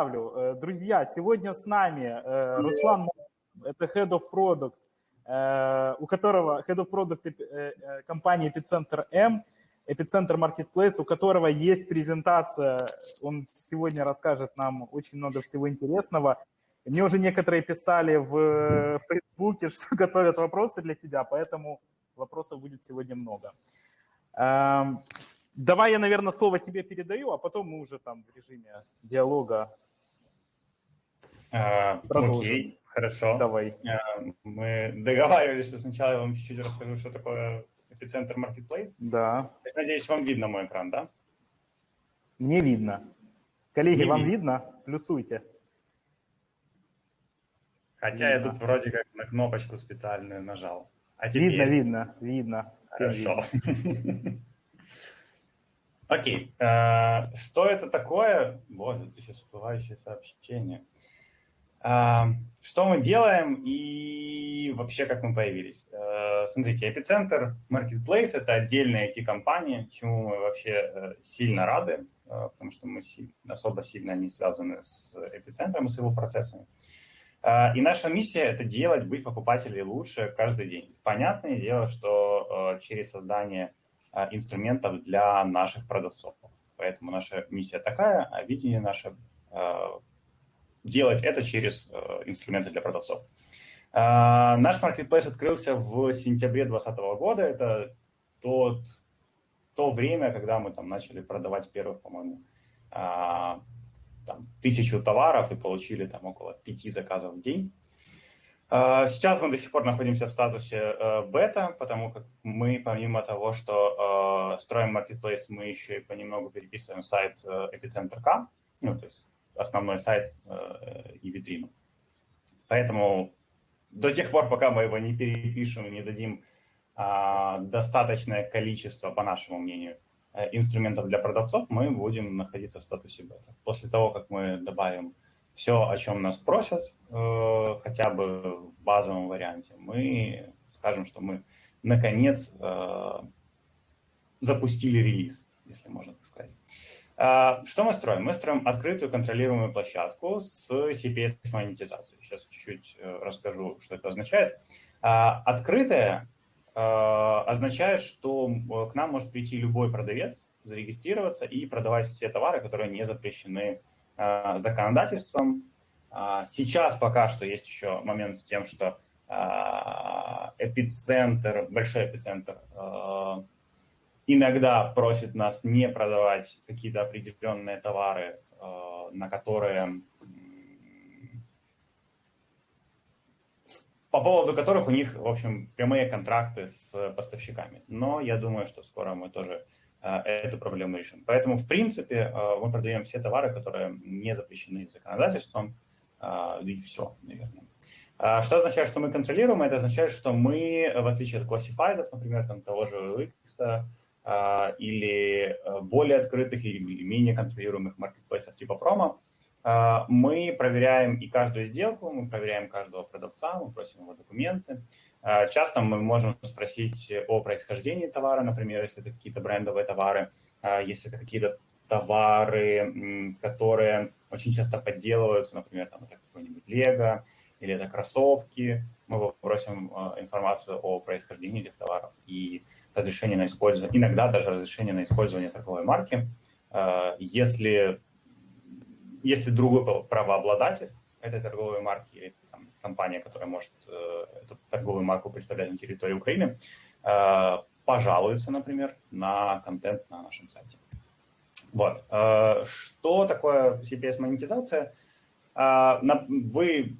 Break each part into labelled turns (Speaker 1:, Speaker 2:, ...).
Speaker 1: Э, друзья, сегодня с нами э, Руслан, это Head of Product, э, у которого Head of Product компании Epicenter M, Epicenter Marketplace, у которого есть презентация, он сегодня расскажет нам очень много всего интересного. Мне уже некоторые писали в Фейсбуке, что готовят вопросы для тебя, поэтому вопросов будет сегодня много. Эм, давай я, наверное, слово тебе передаю, а потом мы уже там в режиме диалога
Speaker 2: а, окей, хорошо.
Speaker 1: Давай.
Speaker 2: А, мы договаривались, что сначала я вам чуть-чуть расскажу, что такое эпицентр Marketplace.
Speaker 1: Да.
Speaker 2: Я надеюсь, вам видно мой экран, да?
Speaker 1: Мне видно. Коллеги, Не вам видно? видно? Плюсуйте.
Speaker 2: Хотя видно. я тут вроде как на кнопочку специальную нажал.
Speaker 1: А теперь... Видно, видно, видно.
Speaker 2: Хорошо. Окей. А, что это такое? Боже, это сейчас всплывающее сообщение. Что мы делаем и вообще как мы появились? А, смотрите, Эпицентр Marketplace – это отдельная IT-компания, чему мы вообще э, сильно рады, а, потому что мы особо сильно не связаны с Эпицентром и с его процессами. И наша миссия – это делать, быть покупателей лучше каждый день. Понятное дело, что через создание инструментов для наших продавцов. Поэтому наша миссия такая, а видение наше делать это через э, инструменты для продавцов. Э, наш marketplace открылся в сентябре 2020 года. Это тот, то время, когда мы там начали продавать первых, по-моему, э, там, тысячу товаров и получили там около пяти заказов в день. Сейчас мы до сих пор находимся в статусе бета, потому как мы, помимо того, что строим marketplace, мы еще и понемногу переписываем сайт Epicenter.com, ну, то есть основной сайт э, и витрину. Поэтому до тех пор, пока мы его не перепишем не дадим а, достаточное количество, по нашему мнению, э, инструментов для продавцов, мы будем находиться в статусе бета. После того, как мы добавим все, о чем нас просят, э, хотя бы в базовом варианте, мы скажем, что мы наконец запустили релиз, если можно так сказать. А, что мы строим? Мы строим открытую контролируемую площадку с CPS-монетизацией. Сейчас чуть-чуть э, расскажу, что это означает. А, открытая а, означает, что к нам может прийти любой продавец, зарегистрироваться и продавать все товары, которые не запрещены законодательством. Сейчас пока что есть еще момент с тем, что эпицентр, большой эпицентр иногда просит нас не продавать какие-то определенные товары, э, на которые по поводу которых у них, в общем, прямые контракты с поставщиками. Но я думаю, что скоро мы тоже э, эту проблему решим. Поэтому, в принципе, э, мы продаем все товары, которые не запрещены законодательством, и все, наверное. Что означает, что мы контролируем? Это означает, что мы, в отличие от классифайдов, например, там, того же а, или э, более открытых или менее контролируемых маркетплейсов типа промо, а, мы проверяем и каждую сделку, мы проверяем каждого продавца, мы просим его документы. А, часто мы можем спросить о происхождении товара, например, если это какие-то брендовые товары, если это какие-то товары, которые очень часто подделываются, например, там это какой-нибудь Лего или это кроссовки, мы просим информацию о происхождении этих товаров и разрешение на использование, иногда даже разрешение на использование торговой марки, э, если, если другой правообладатель этой торговой марки или там, компания, которая может э, эту торговую марку представлять на территории Украины, э, пожалуется, например, на контент на нашем сайте. Вот. Что такое CPS-монетизация? Вы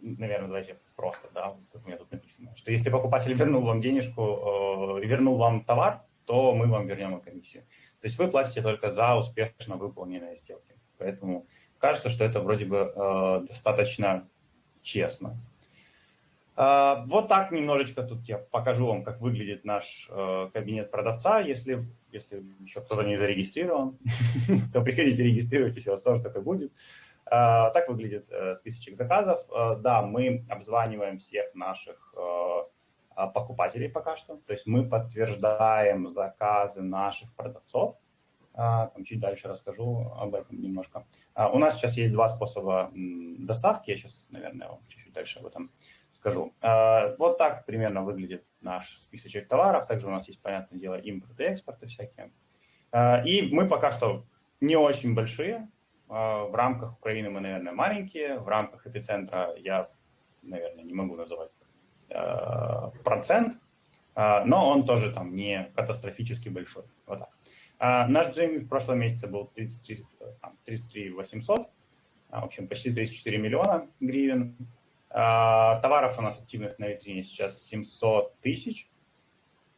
Speaker 2: наверное, давайте просто, да, как у меня тут написано, что если покупатель вернул вам денежку, э, вернул вам товар, то мы вам вернем и комиссию. То есть вы платите только за успешно выполненные сделки. Поэтому кажется, что это вроде бы э, достаточно честно. Э, вот так немножечко тут я покажу вам, как выглядит наш э, кабинет продавца. Если, если еще кто-то не зарегистрирован, то приходите регистрируйтесь, у вас тоже такое будет. Э, так выглядит э, списочек заказов. Э, да, мы обзваниваем всех наших покупателей пока что. То есть мы подтверждаем заказы наших продавцов. там чуть дальше расскажу об этом немножко. У нас сейчас есть два способа доставки, я сейчас, наверное, чуть-чуть дальше об этом скажу. Вот так примерно выглядит наш списочек товаров, также у нас есть, понятное дело, импорт и экспорты всякие. И мы пока что не очень большие, в рамках Украины мы, наверное, маленькие, в рамках эпицентра я, наверное, не могу называть процент, но он тоже там не катастрофически большой. Вот так. А, наш GMV в прошлом месяце был 33, 33 800, в общем, почти 34 миллиона гривен. А, товаров у нас активных на витрине сейчас 700 тысяч.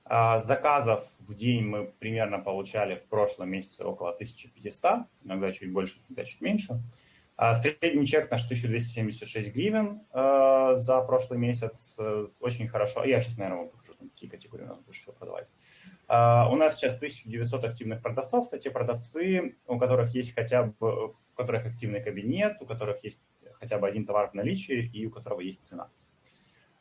Speaker 2: А, заказов в день мы примерно получали в прошлом месяце около 1500, иногда чуть больше, иногда чуть меньше. Средний чек наш 1276 гривен за прошлый месяц. Очень хорошо. Я сейчас, наверное, вам покажу, какие категории у нас больше всего продавались. Uh, у нас сейчас 1900 активных продавцов, это те продавцы, у которых есть хотя бы, у которых активный кабинет, у которых есть хотя бы один товар в наличии и у которого есть цена.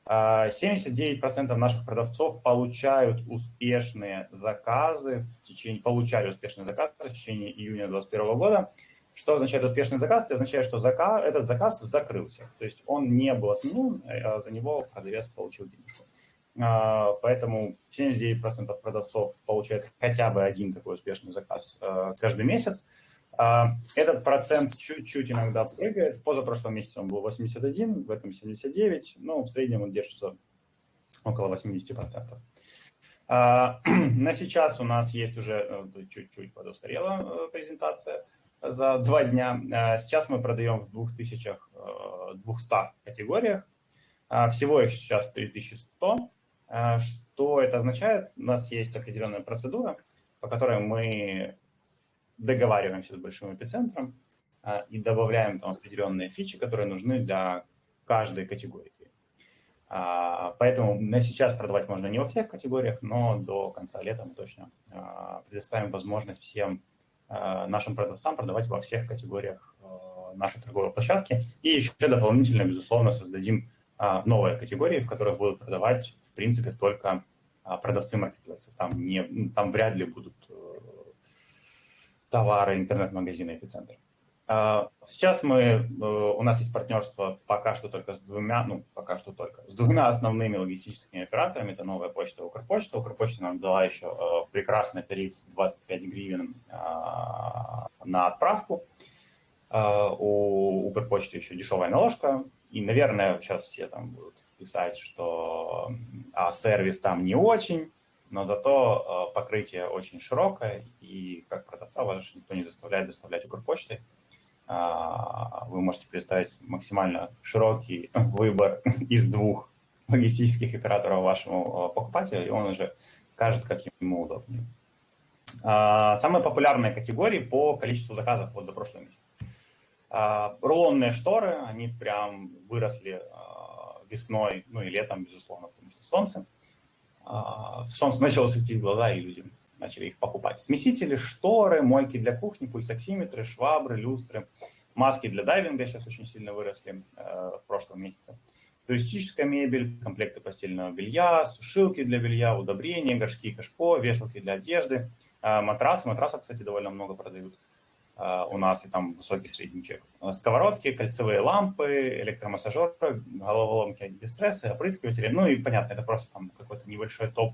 Speaker 2: Uh, 79% наших продавцов получают успешные заказы в течение, получали успешные заказы в течение июня 2021 года. Что означает успешный заказ? Это означает, что заказ, этот заказ закрылся. То есть он не был отменен, а за него продавец получил денежку. А, поэтому 79% продавцов получают хотя бы один такой успешный заказ а, каждый месяц. А, этот процент чуть-чуть иногда прыгает. В позапрошлом месяце он был 81, в этом 79, но в среднем он держится около 80%. На сейчас у нас есть уже э, чуть-чуть подустарела э, презентация за два дня. Сейчас мы продаем в 2200 э, категориях. Всего их сейчас 3100. А что это означает? У нас есть определенная процедура, по которой мы договариваемся с большим эпицентром а, и добавляем там определенные фичи, которые нужны для каждой категории. А, поэтому на сейчас продавать можно не во всех категориях, но до конца лета мы точно предоставим возможность всем нашим продавцам продавать во всех категориях нашей торговой площадки. И еще дополнительно, безусловно, создадим новые категории, в которых будут продавать принципе, только а, продавцы маркетплейсов. Там, не, ну, там вряд ли будут товары интернет-магазина «Эпицентр». А, сейчас мы, э, у нас есть партнерство пока что только с двумя, ну, пока что только, с двумя основными логистическими операторами. Это новая почта Укрпочта. Укрпочта нам дала еще э, прекрасный тариф 25 гривен а, на отправку. У Укрпочты еще дешевая наложка. И, наверное, сейчас все там будут писать, что а, сервис там не очень, но зато а, покрытие очень широкое, и как продавца вас никто не заставляет доставлять Укрпочтой. А, вы можете представить максимально широкий выбор из двух логистических операторов вашему а, покупателю, и он уже скажет, как ему удобнее. А, самые популярные категории по количеству заказов вот за прошлый месяц. А, рулонные шторы, они прям выросли весной, ну и летом, безусловно, потому что солнце. А, солнце начало светить в глаза, и люди начали их покупать. Смесители, шторы, мойки для кухни, пульсоксиметры, швабры, люстры, маски для дайвинга сейчас очень сильно выросли э, в прошлом месяце. Туристическая мебель, комплекты постельного белья, сушилки для белья, удобрения, горшки, кашпо, вешалки для одежды, э, матрасы. Матрасов, кстати, довольно много продают. Э, у нас и там высокий средний чек. Э, сковородки, кольцевые лампы, электромассажеры, головоломки антистрессы, опрыскиватели. Ну и понятно, это просто там какой-то небольшой топ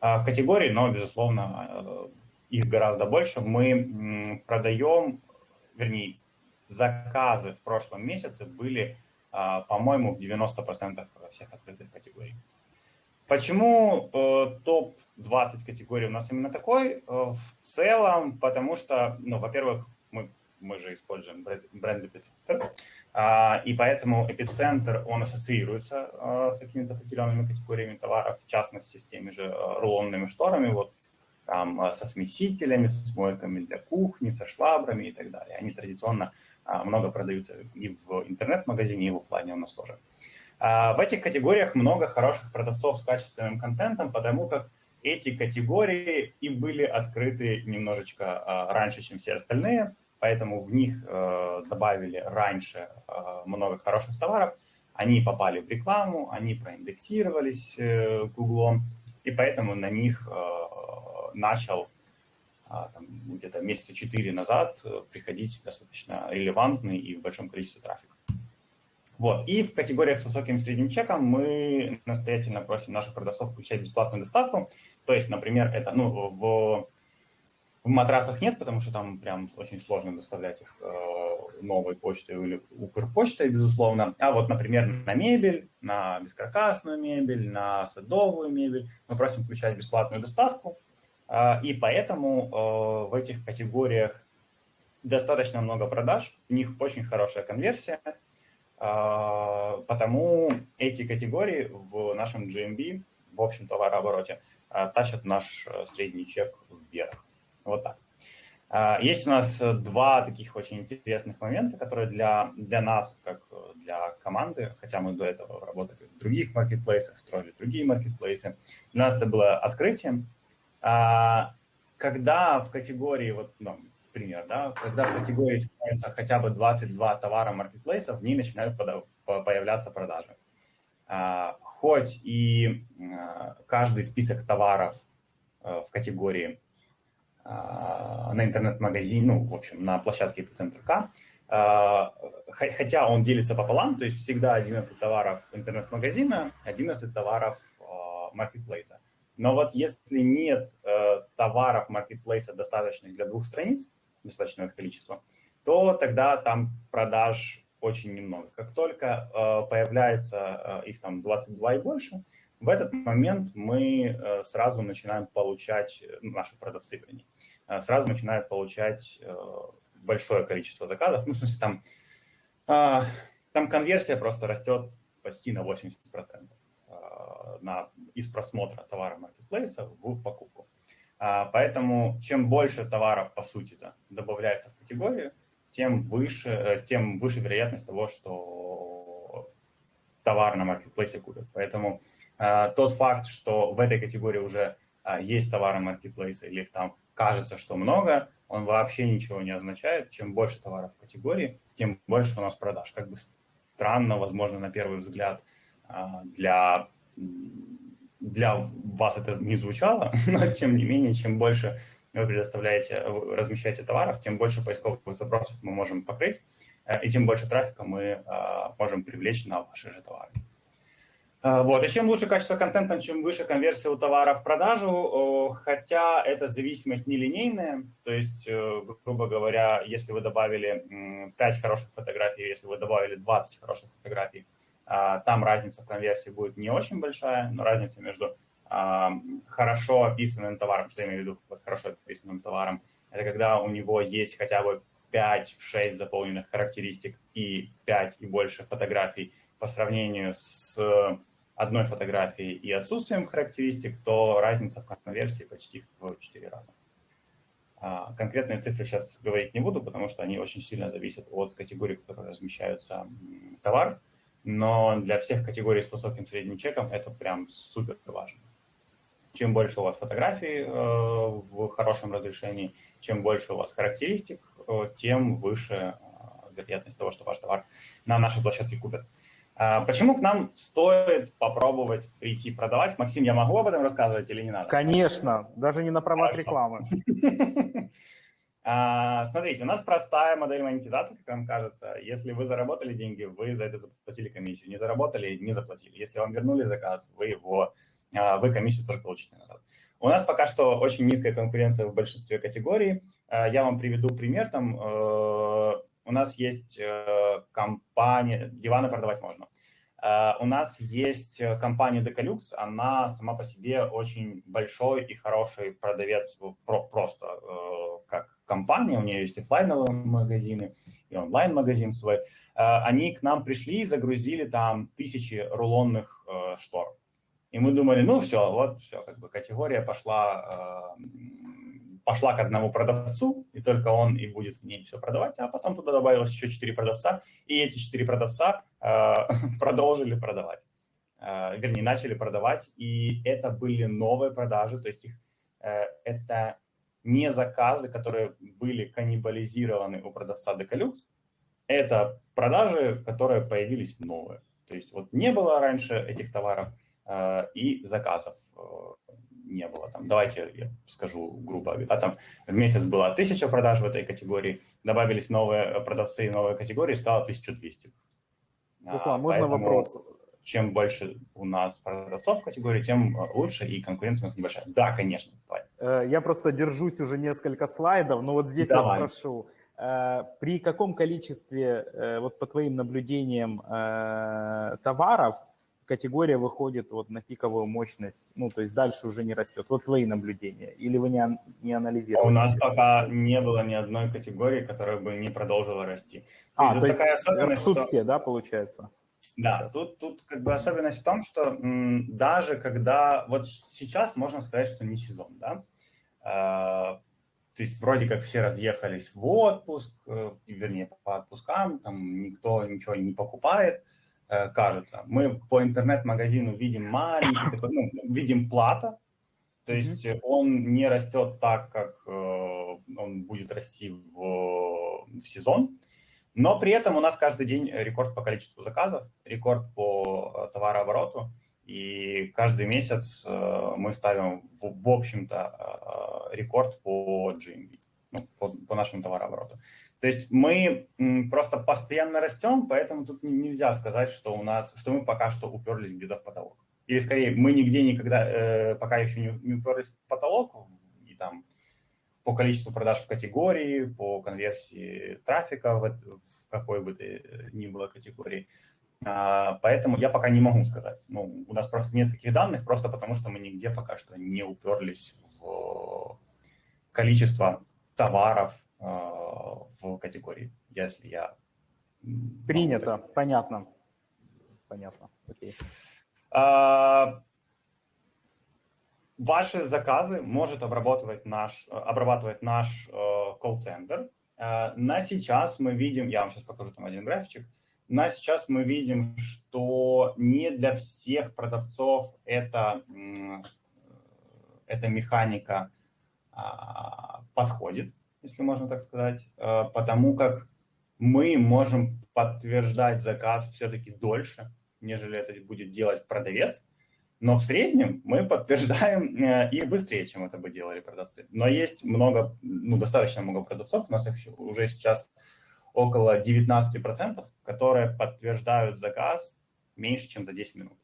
Speaker 2: э, категорий, но, безусловно, их гораздо больше. Мы продаем, вернее, заказы в прошлом месяце были, по-моему, в 90% всех открытых категорий. Почему э, топ-20 категорий у нас именно такой? Э, в целом, потому что, ну, во-первых, мы, мы же используем бренд, Эпицентр, э, и поэтому Эпицентр, он ассоциируется э, с какими-то определенными категориями товаров, в частности, с теми же рулонными шторами, вот там со смесителями, с мойками для кухни, со швабрами и так далее. Они традиционно э, много продаются и в интернет-магазине, и в офлайне у нас тоже. А, в этих категориях много хороших продавцов с качественным контентом, потому как эти категории и были открыты немножечко а, раньше, чем все остальные, поэтому в них а, добавили раньше много хороших товаров, они попали в рекламу, они проиндексировались Гуглом, э, и поэтому на них начал там, где-то месяца четыре назад приходить достаточно релевантный и в большом количестве трафика. Вот. И в категориях с высоким средним чеком мы настоятельно просим наших продавцов включать бесплатную доставку. То есть, например, это ну, в, в матрасах нет, потому что там прям очень сложно доставлять их э, новой почтой или Укрпочтой, безусловно. А вот, например, на мебель, на бескаркасную мебель, на садовую мебель мы просим включать бесплатную доставку. Э, и поэтому э, в этих категориях достаточно много продаж, у них очень хорошая конверсия – потому эти категории в нашем GMB, в общем товарообороте, а, тащат наш э, средний чек вверх. Вот так. А, есть у нас два таких очень интересных момента, которые для, для нас, как для команды, хотя мы до этого работали в других маркетплейсах, строили другие маркетплейсы, для нас это было открытием. Когда в категории, вот, ну, пример, да, когда в категории становится хотя бы 22 товара маркетплейсов, в ней начинают появляться продажи. А, хоть и а, каждый список товаров а, в категории на интернет-магазине, ну, в общем, на площадке Эпицентр К, хотя он делится пополам, то есть всегда 11 товаров интернет-магазина, 11 товаров маркетплейса. Но вот если нет э, товаров маркетплейса достаточных для двух страниц, достаточное количество, то тогда там продаж очень немного. Как только э, появляется э, их там 22 и больше, в этот момент мы э, сразу начинаем получать, ну, наши продавцы, вернее, э, сразу начинают получать э, большое количество заказов. Ну, в смысле, там, э, там конверсия просто растет почти на 80% э, на, из просмотра товара маркетплейса в покупку. А, поэтому чем больше товаров, по сути, -то, добавляется в категорию, тем выше, э, тем выше вероятность того, что товар на маркетплейсе купят. Поэтому а, тот факт, что в этой категории уже а, есть товары маркетплейса или их там кажется, что много, он вообще ничего не означает. Чем больше товаров в категории, тем больше у нас продаж. Как бы странно, возможно, на первый взгляд для для вас это не звучало, но тем не менее, чем больше вы предоставляете, размещаете товаров, тем больше поисковых запросов мы можем покрыть, э, и тем больше трафика мы э, можем привлечь на ваши же товары. Э, вот. И чем лучше качество контента, чем выше конверсия у товара в продажу, хотя эта зависимость нелинейная, то есть, грубо говоря, если вы добавили 5 хороших фотографий, если вы добавили 20 хороших фотографий, а, там разница в конверсии будет не очень большая, но разница между а, хорошо описанным товаром, что я имею в виду под хорошо описанным товаром, это когда у него есть хотя бы 5-6 заполненных характеристик и 5 и больше фотографий по сравнению с одной фотографией и отсутствием характеристик, то разница в конверсии почти в 4 раза. А, конкретные цифры сейчас говорить не буду, потому что они очень сильно зависят от категории, в которой размещаются товар но для всех категорий с высоким средним чеком это прям супер важно. Чем больше у вас фотографий э, в хорошем разрешении, чем больше у вас характеристик, э, тем выше э, вероятность того, что ваш товар на нашей площадке купят. А почему к нам стоит попробовать прийти продавать? Максим, я могу об этом рассказывать или не надо?
Speaker 1: Конечно, даже не на правах Хорошо. рекламы.
Speaker 2: А, смотрите, у нас простая модель монетизации, как вам кажется. Если вы заработали деньги, вы за это заплатили комиссию. Не заработали, не заплатили. Если вам вернули заказ, вы его, а, вы комиссию тоже получите назад. У нас пока что очень низкая конкуренция в большинстве категорий. А, я вам приведу пример. Там э, у нас есть э, компания, диваны продавать можно. У нас есть компания Decalux, она сама по себе очень большой и хороший продавец просто э, как компания, у нее есть офлайновые магазины и онлайн-магазин свой, э, они к нам пришли и загрузили там тысячи рулонных э, штор. И мы думали, ну все, вот все, как бы категория пошла, э, пошла к одному продавцу, и только он и будет в ней все продавать, а потом туда добавилось еще четыре продавца, и эти четыре продавца продолжили продавать. Вернее, начали продавать, и это были новые продажи, то есть их, это не заказы, которые были каннибализированы у продавца Decalux, это продажи, которые появились новые. То есть вот не было раньше этих товаров э, и заказов э, не было. Там, давайте я скажу грубо, да, там в месяц было 1000 продаж в этой категории, добавились новые продавцы и новые категории, стало 1200.
Speaker 1: Руслан, а, можно вопрос?
Speaker 2: Чем больше у нас продавцов в категории, тем лучше, и конкуренция у нас небольшая. Да, конечно.
Speaker 1: Давай. Э, я просто держусь уже несколько слайдов, но вот здесь Давай. я спрошу. Э, при каком количестве, э, вот по твоим наблюдениям, товаров категория выходит вот на пиковую мощность, ну, то есть дальше уже не растет. Вот твои наблюдения. Или вы не, не анализировали?
Speaker 2: У нас пока не было ни одной категории, которая бы не продолжила расти.
Speaker 1: А, то есть растут что... все, да, получается?
Speaker 2: Да, тут, тут как бы особенность в том, что м, даже когда, вот сейчас можно сказать, что не сезон, да, а, то есть вроде как все разъехались в отпуск, э, вернее, по отпускам, там никто ничего не покупает, Э, кажется. Мы по интернет-магазину видим маленький, такой, ну, видим плата, то есть mm-hmm. он не растет так, как э, он будет расти в, в сезон, но при этом у нас каждый день рекорд по количеству заказов, рекорд по э, товарообороту, и каждый месяц э, мы ставим, в, общем-то, э, рекорд по GMV, ну, по, по нашему товарообороту. То есть мы просто постоянно растем, поэтому тут нельзя сказать, что у нас, что мы пока что уперлись где-то в потолок. Или скорее, мы нигде никогда, пока еще не уперлись в потолок, и там по количеству продаж в категории, по конверсии трафика в, в какой бы то ни было категории. А, поэтому я пока не могу сказать. Ну, у нас просто нет таких данных, просто потому что мы нигде пока что не уперлись в количество товаров, а, в категории, если я...
Speaker 1: Принято, понятно. Понятно, окей.
Speaker 2: А, ваши заказы может обрабатывать наш, обрабатывать наш э, колл-центр. Э, на сейчас мы видим, я вам сейчас покажу там один графичек, на сейчас мы видим, что не для всех продавцов это, эта механика а, подходит если можно так сказать, э, потому как мы можем подтверждать заказ все-таки дольше, нежели это будет делать продавец, но в среднем мы подтверждаем э, и быстрее, чем это бы делали продавцы. Но есть много, ну, достаточно много продавцов, у нас их уже сейчас около 19%, которые подтверждают заказ меньше, чем за 10 минут.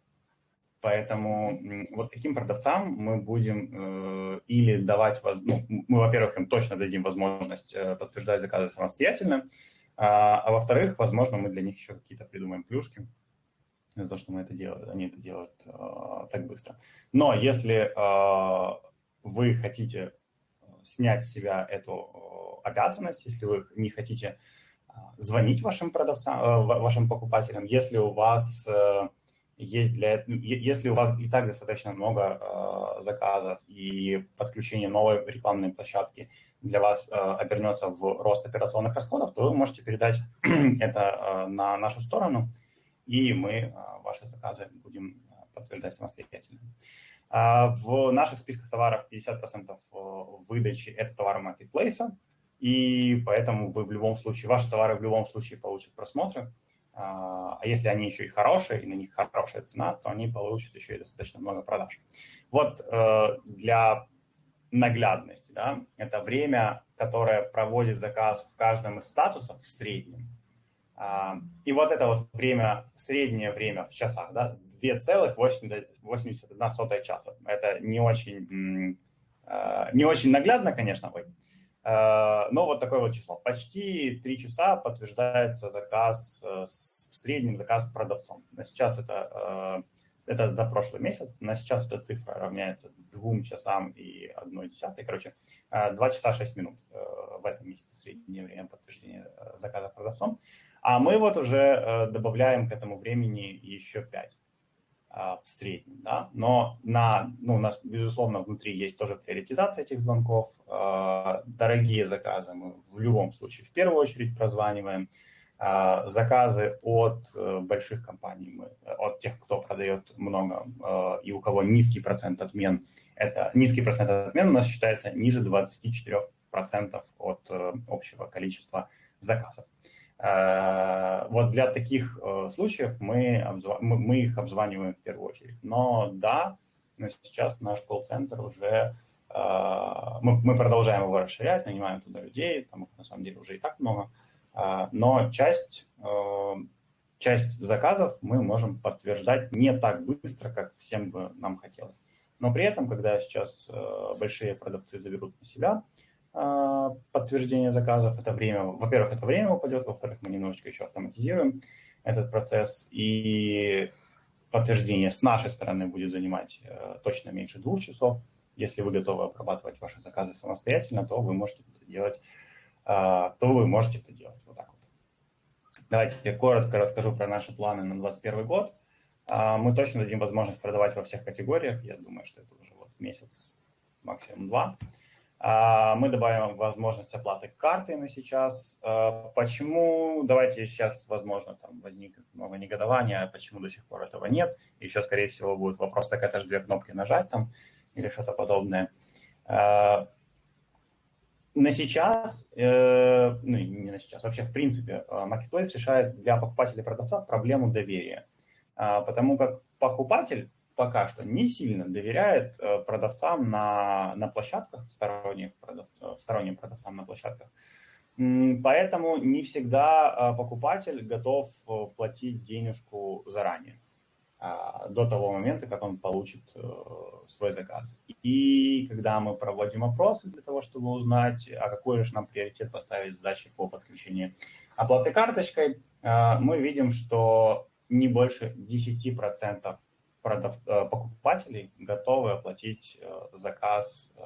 Speaker 2: Поэтому вот таким продавцам мы будем э, или давать, ну, мы, во-первых, им точно дадим возможность э, подтверждать заказы самостоятельно, а, а во-вторых, возможно, мы для них еще какие-то придумаем плюшки за то, что мы это делаем, они это делают э, так быстро. Но если э, вы хотите снять с себя эту обязанность, если вы не хотите э, звонить вашим продавцам, э, вашим покупателям, если у вас э, есть для если у вас и так достаточно много э, заказов и подключение новой рекламной площадки для вас э, обернется в рост операционных расходов, то вы можете передать это э, на нашу сторону, и мы э, ваши заказы будем подтверждать самостоятельно. Э, в наших списках товаров 50% выдачи – это товары маркетплейса, и поэтому вы в любом случае, ваши товары в любом случае получат просмотры, а, а если они еще и хорошие, и на них хорошая цена, то они получат еще и достаточно много продаж. Вот э, для наглядности, да, это время, которое проводит заказ в каждом из статусов в среднем. А, и вот это вот время, среднее время в часах, да, 2,81 часа. Это не очень, э, не очень наглядно, конечно, ой, Э, но вот такое вот число. Почти 3 часа подтверждается заказ, э, в среднем заказ продавцом. На сейчас это, э, это за прошлый месяц, на сейчас эта цифра равняется 2 часам и 1 десятой. Короче, 2 часа 6 минут в этом месяце среднее время подтверждения заказа продавцом. А мы вот уже добавляем к этому времени еще 5. А, в среднем, да, но на, ну, у нас, безусловно, внутри есть тоже приоритизация этих звонков, а, дорогие заказы мы в любом случае в первую очередь прозваниваем, а, заказы от э, больших компаний, мы, от тех, кто продает много и у кого низкий процент отмен, это низкий процент отмен у нас считается ниже 24% от э, общего количества заказов. Э, вот для таких э, случаев мы, мы их обзваниваем в первую очередь. Но да, сейчас наш колл-центр уже, мы, мы продолжаем его расширять, нанимаем туда людей, там на самом деле уже и так много, но часть, часть заказов мы можем подтверждать не так быстро, как всем бы нам хотелось. Но при этом, когда сейчас большие продавцы заберут на себя подтверждение заказов, это время, во-первых, это время упадет, во-вторых, мы немножечко еще автоматизируем этот процесс, и подтверждение с нашей стороны будет занимать э, точно меньше двух часов. Если вы готовы обрабатывать ваши заказы самостоятельно, то вы можете это делать, э, то вы можете это делать вот так вот. Давайте я коротко расскажу про наши планы на 2021 год. Э, мы точно дадим возможность продавать во всех категориях. Я думаю, что это уже вот месяц, максимум два. А, мы добавим возможность оплаты картой на сейчас. А, почему? Давайте сейчас, возможно, там возникнет много негодования, почему до сих пор этого нет. Еще, скорее всего, будет вопрос, так это же две кнопки нажать там или что-то подобное. А, на сейчас, э, ну не на сейчас, вообще в принципе, Marketplace решает для покупателя и продавца проблему доверия. Потому как покупатель пока что не сильно доверяет э, продавцам на, на площадках, сторонних продавцов, сторонним продавцам на площадках. Поэтому не всегда э, покупатель готов э, платить денежку заранее, а, до того момента, как он получит свой заказ. И когда мы проводим опросы для того, чтобы узнать, а какой же нам приоритет поставить задачи по подключению оплаты карточкой, мы видим, что не больше 10% продав... Э, покупателей готовы оплатить э, заказ э,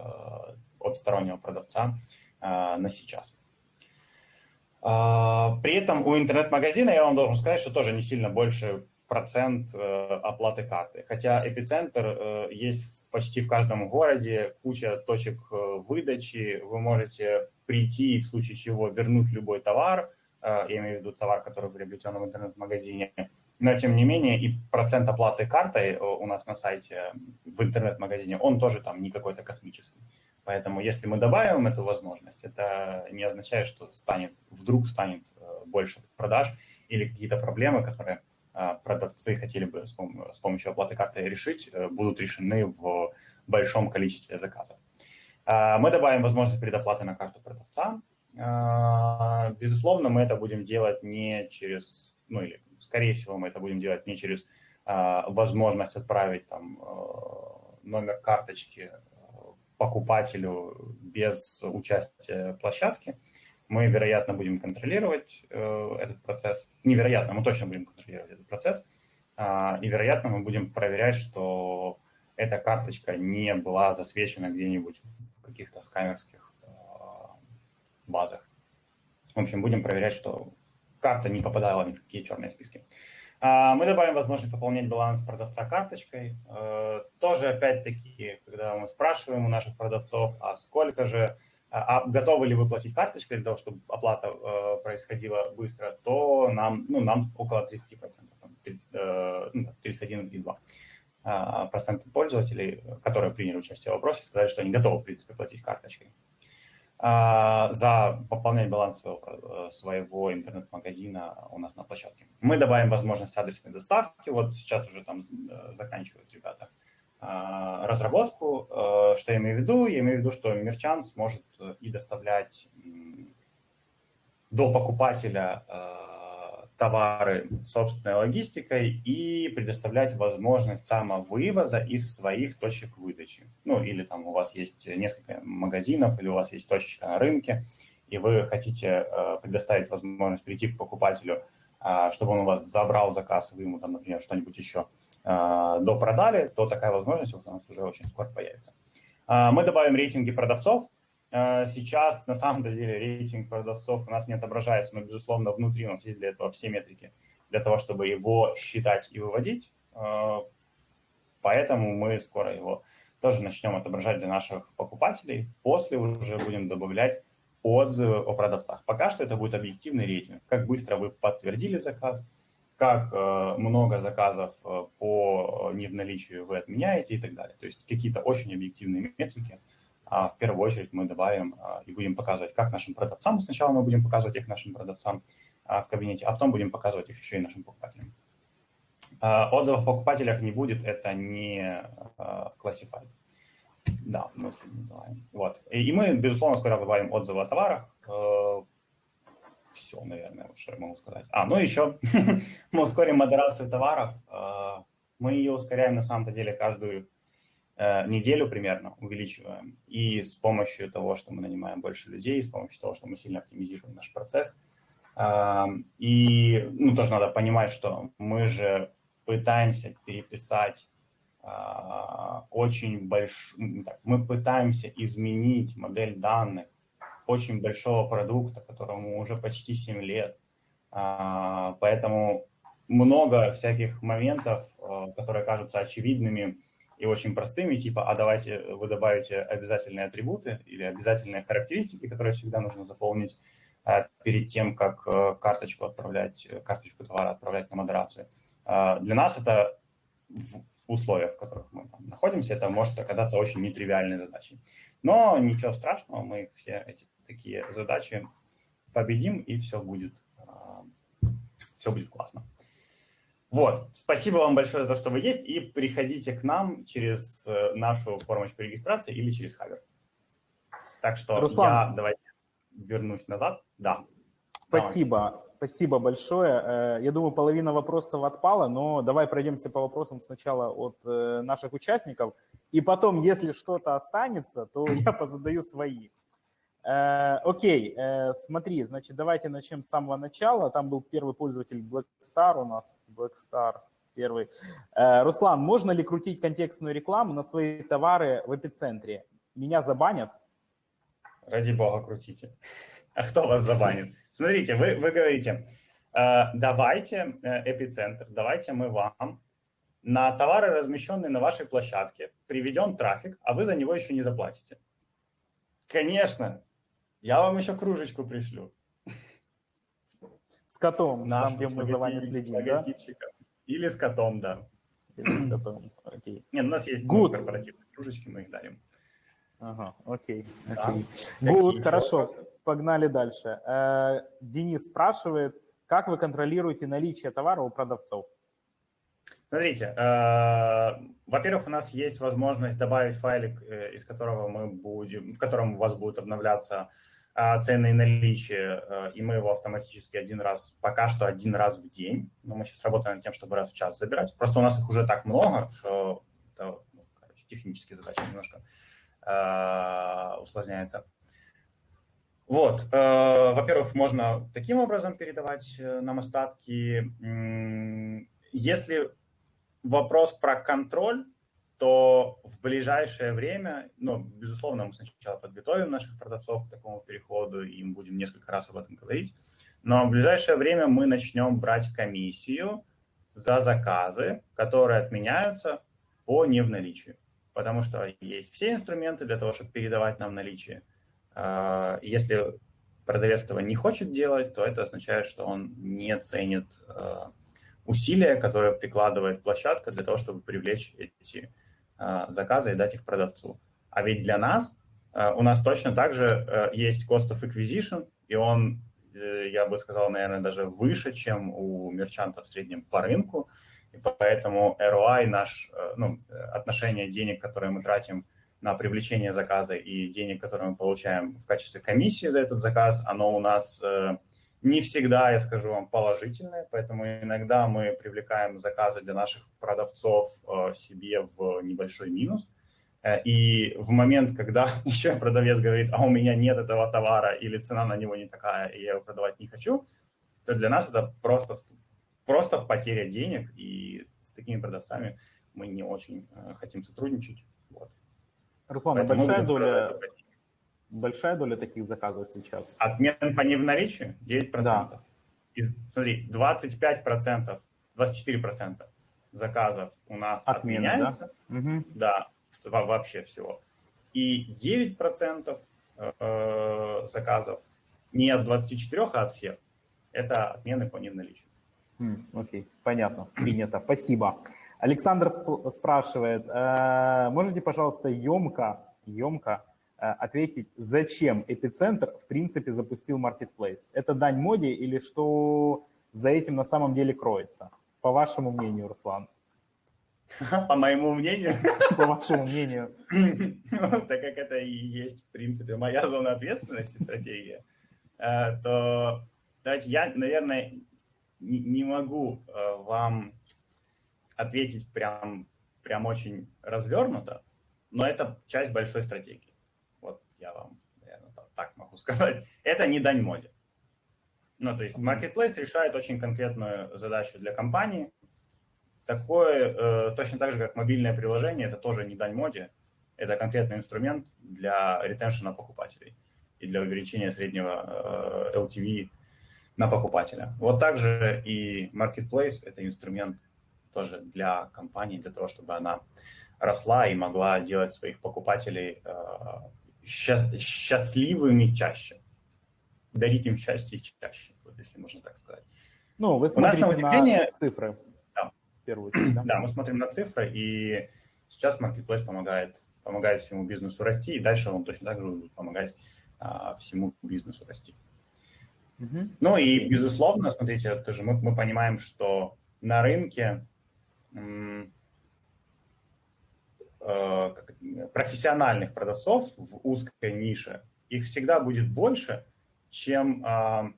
Speaker 2: от стороннего продавца на сейчас. При этом у интернет-магазина, я вам должен сказать, что тоже не сильно больше процент оплаты карты. Хотя эпицентр есть почти в каждом городе, куча точек выдачи, вы можете прийти и в случае чего вернуть любой товар, я имею в виду товар, который приобретен в интернет-магазине, но, тем не менее, и процент оплаты картой э, у нас на сайте, в интернет-магазине, он тоже там не какой-то космический. Поэтому если мы добавим эту возможность, это не означает, что станет, вдруг станет э, больше продаж или какие-то проблемы, которые э, продавцы хотели бы с помощью оплаты карты решить, будут решены в большом количестве заказов. Мы добавим возможность предоплаты на карту продавца. Безусловно, мы это будем делать не через, ну или скорее всего, мы это будем делать не через а, возможность отправить там а, номер карточки а, покупателю без участия площадки. Мы, вероятно, будем контролировать э, этот процесс. Невероятно, мы точно будем контролировать этот процесс. И, вероятно, мы будем проверять, что эта карточка не была засвечена где-нибудь в каких-то скамерских базах. В общем, будем проверять, что карта не попадала ни в какие черные списки. А, мы добавим возможность пополнять баланс продавца карточкой. Э, тоже, опять-таки, когда мы спрашиваем у наших продавцов, а сколько же, а, а готовы ли вы платить карточкой для того, чтобы оплата э, происходила быстро, то нам, ну, нам около 30%, там, 30, 31,2% ну, процента пользователей, которые приняли участие в вопросе, сказали, что они готовы, в принципе, платить карточкой. А, за пополнять баланс своего, э, своего интернет-магазина у нас на площадке. Мы добавим возможность адресной доставки. Вот сейчас уже там э, заканчивают ребята а, разработку. Э, что я имею в виду? Я имею в виду, что мерчант сможет и доставлять до покупателя товары собственной логистикой и предоставлять возможность самовывоза из своих точек выдачи. Ну, или там у вас есть несколько магазинов, или у вас есть точечка на рынке, и вы хотите э, предоставить возможность прийти к покупателю, э, чтобы он у вас забрал заказ, вы ему там, например, что-нибудь еще э, допродали, то такая возможность у нас уже очень скоро появится. Э, мы добавим рейтинги продавцов, сейчас, на самом деле, рейтинг продавцов у нас не отображается, но, безусловно, внутри у нас есть для этого все метрики, для того, чтобы его считать и выводить. Э, поэтому мы скоро его тоже начнем отображать для наших покупателей. После уже будем добавлять отзывы о продавцах. Пока что это будет объективный рейтинг. Как быстро вы подтвердили заказ, как э, много заказов по не в наличию вы отменяете и так далее. То есть какие-то очень объективные метрики – в первую очередь мы добавим а, и будем показывать как нашим продавцам. Сначала мы будем показывать их нашим продавцам а, в кабинете, а потом будем показывать их еще и нашим покупателям. Э, отзывов о покупателях не будет, это не classified. Да, мы с этим называем. Вот. И, мы, безусловно, скоро добавим отзывы о товарах. Все, наверное, что я могу сказать. А, ну еще мы ускорим модерацию товаров. Мы ее ускоряем на самом-то деле каждую Э, неделю примерно увеличиваем. И с помощью того, что мы нанимаем больше людей, с помощью того, что мы сильно оптимизируем наш процесс. И ну, тоже надо понимать, что мы же пытаемся переписать а, очень большой... Мы пытаемся изменить модель данных очень большого продукта, которому уже почти 7 лет. А, поэтому много всяких моментов, э, которые кажутся очевидными, и очень простыми, типа, а давайте вы добавите обязательные атрибуты или обязательные характеристики, которые всегда нужно заполнить э, перед тем, как э, карточку отправлять, э, карточку товара отправлять на модерацию. Для нас это в условиях, в которых мы там находимся, это может оказаться очень нетривиальной задачей. Но ничего страшного, мы все эти такие задачи победим, и все будет, все будет классно. Вот, спасибо вам большое за то, что вы есть, и приходите к нам через э, нашу формочку регистрации или через Хабер. Так что Руслан, я давайте вернусь назад. Да.
Speaker 1: Спасибо, давайте. спасибо большое. Э, я думаю, половина вопросов отпала, но давай пройдемся по вопросам сначала от э, наших участников, и потом, если что-то останется, то я позадаю свои. Э, окей, э, смотри, значит, давайте начнем с самого начала. Там был первый пользователь Blackstar у нас, Blackstar первый. Э, Руслан, можно ли крутить контекстную рекламу на свои товары в эпицентре? Меня забанят?
Speaker 2: Ради бога, крутите. А кто вас забанит? Смотрите, вы, вы говорите, давайте эпицентр, давайте мы вам на товары, размещенные на вашей площадке, приведем трафик, а вы за него еще не заплатите. Конечно, я вам еще кружечку пришлю.
Speaker 1: С котом, Наш, там, где мы за вами следим, да?
Speaker 2: Или с котом, да.
Speaker 1: Или с котом, окей.
Speaker 2: Нет, у нас есть Good. корпоративные кружечки, мы их дарим.
Speaker 1: Ага, окей. окей. Good, хорошо, вопросы? погнали дальше. Э, Денис спрашивает, как вы контролируете наличие товара у продавцов?
Speaker 2: Смотрите, э, во-первых, у нас есть возможность добавить файлик, э, из которого мы будем, в котором у вас будет обновляться а, цены и наличие, э, и мы его автоматически один раз, пока что один раз в день, но мы сейчас работаем над тем, чтобы раз в час забирать. Просто у нас их уже так много, что это, ну, короче, технические задачи немножко э, усложняется. Вот, э, во-первых, можно таким образом передавать э, нам остатки. Если вопрос про контроль, то в ближайшее время, ну, безусловно, мы сначала подготовим наших продавцов к такому переходу, и мы будем несколько раз об этом говорить, но в ближайшее время мы начнем брать комиссию за заказы, которые отменяются по не в наличии, потому что есть все инструменты для того, чтобы передавать нам наличие. А, если продавец этого не хочет делать, то это означает, что он не ценит а, усилия, которые прикладывает площадка для того, чтобы привлечь эти Э, заказа и дать их продавцу. А ведь для нас, э, у нас точно так же э, есть cost of acquisition, и он, я бы сказал, наверное, даже выше, чем у мерчанта в среднем по рынку. И поэтому ROI, наш, ну, отношение денег, которые мы тратим на привлечение заказа и денег, которые мы получаем в качестве комиссии за этот заказ, оно у нас не всегда, я скажу вам, положительное, поэтому иногда мы привлекаем заказы для наших продавцов э, себе в небольшой минус. Э, и в момент, когда еще продавец говорит, а у меня нет этого товара или цена на него не такая, и я его продавать не хочу, то для нас это просто, просто потеря денег, и с такими продавцами мы не очень э, хотим сотрудничать. Вот.
Speaker 1: Руслан, а большая доля, большая доля таких заказов сейчас?
Speaker 2: Отмен по не в наличии 9%. Да. Из, смотри, 25%, 24% заказов у нас Отмена, отменяется. Да? Угу. да, вообще всего. И 9% э, заказов не от 24, а от всех. Это отмены по не в наличии.
Speaker 1: Окей, понятно, принято. Спасибо. Александр спрашивает, э, можете, пожалуйста, емко, емко Э, ответить, зачем эпицентр в принципе запустил Marketplace. Это дань моде или что за этим на самом деле кроется? по вашему мнению, Руслан?
Speaker 2: По моему мнению?
Speaker 1: По вашему мнению.
Speaker 2: Так как это и есть, в принципе, моя зона ответственности, стратегия, э, то давайте я, наверное, не могу э, вам ответить прям, прям очень развернуто, но это часть большой стратегии. Я вам, наверное, так могу сказать. Это не дань моде. Ну, то есть Marketplace решает очень конкретную задачу для компании. Такое, э, точно так же, как мобильное приложение, это тоже не дань моде. Это конкретный инструмент для ретеншена покупателей и для увеличения среднего э, LTV на покупателя. Вот также и Marketplace – это инструмент тоже для компании, для того, чтобы она росла и могла делать своих покупателей э, счастливыми чаще, дарить им счастье чаще, вот если можно так сказать.
Speaker 1: Ну, вы смотрите на, удивление... на цифры.
Speaker 2: Да. Первую да? да, мы смотрим на цифры, и сейчас Marketplace помогает, помогает всему бизнесу расти, и дальше он точно так же будет помогать а, всему бизнесу расти. Угу. Ну и, безусловно, смотрите, тоже мы, мы понимаем, что на рынке профессиональных продавцов в узкой нише, их всегда будет больше, чем, э,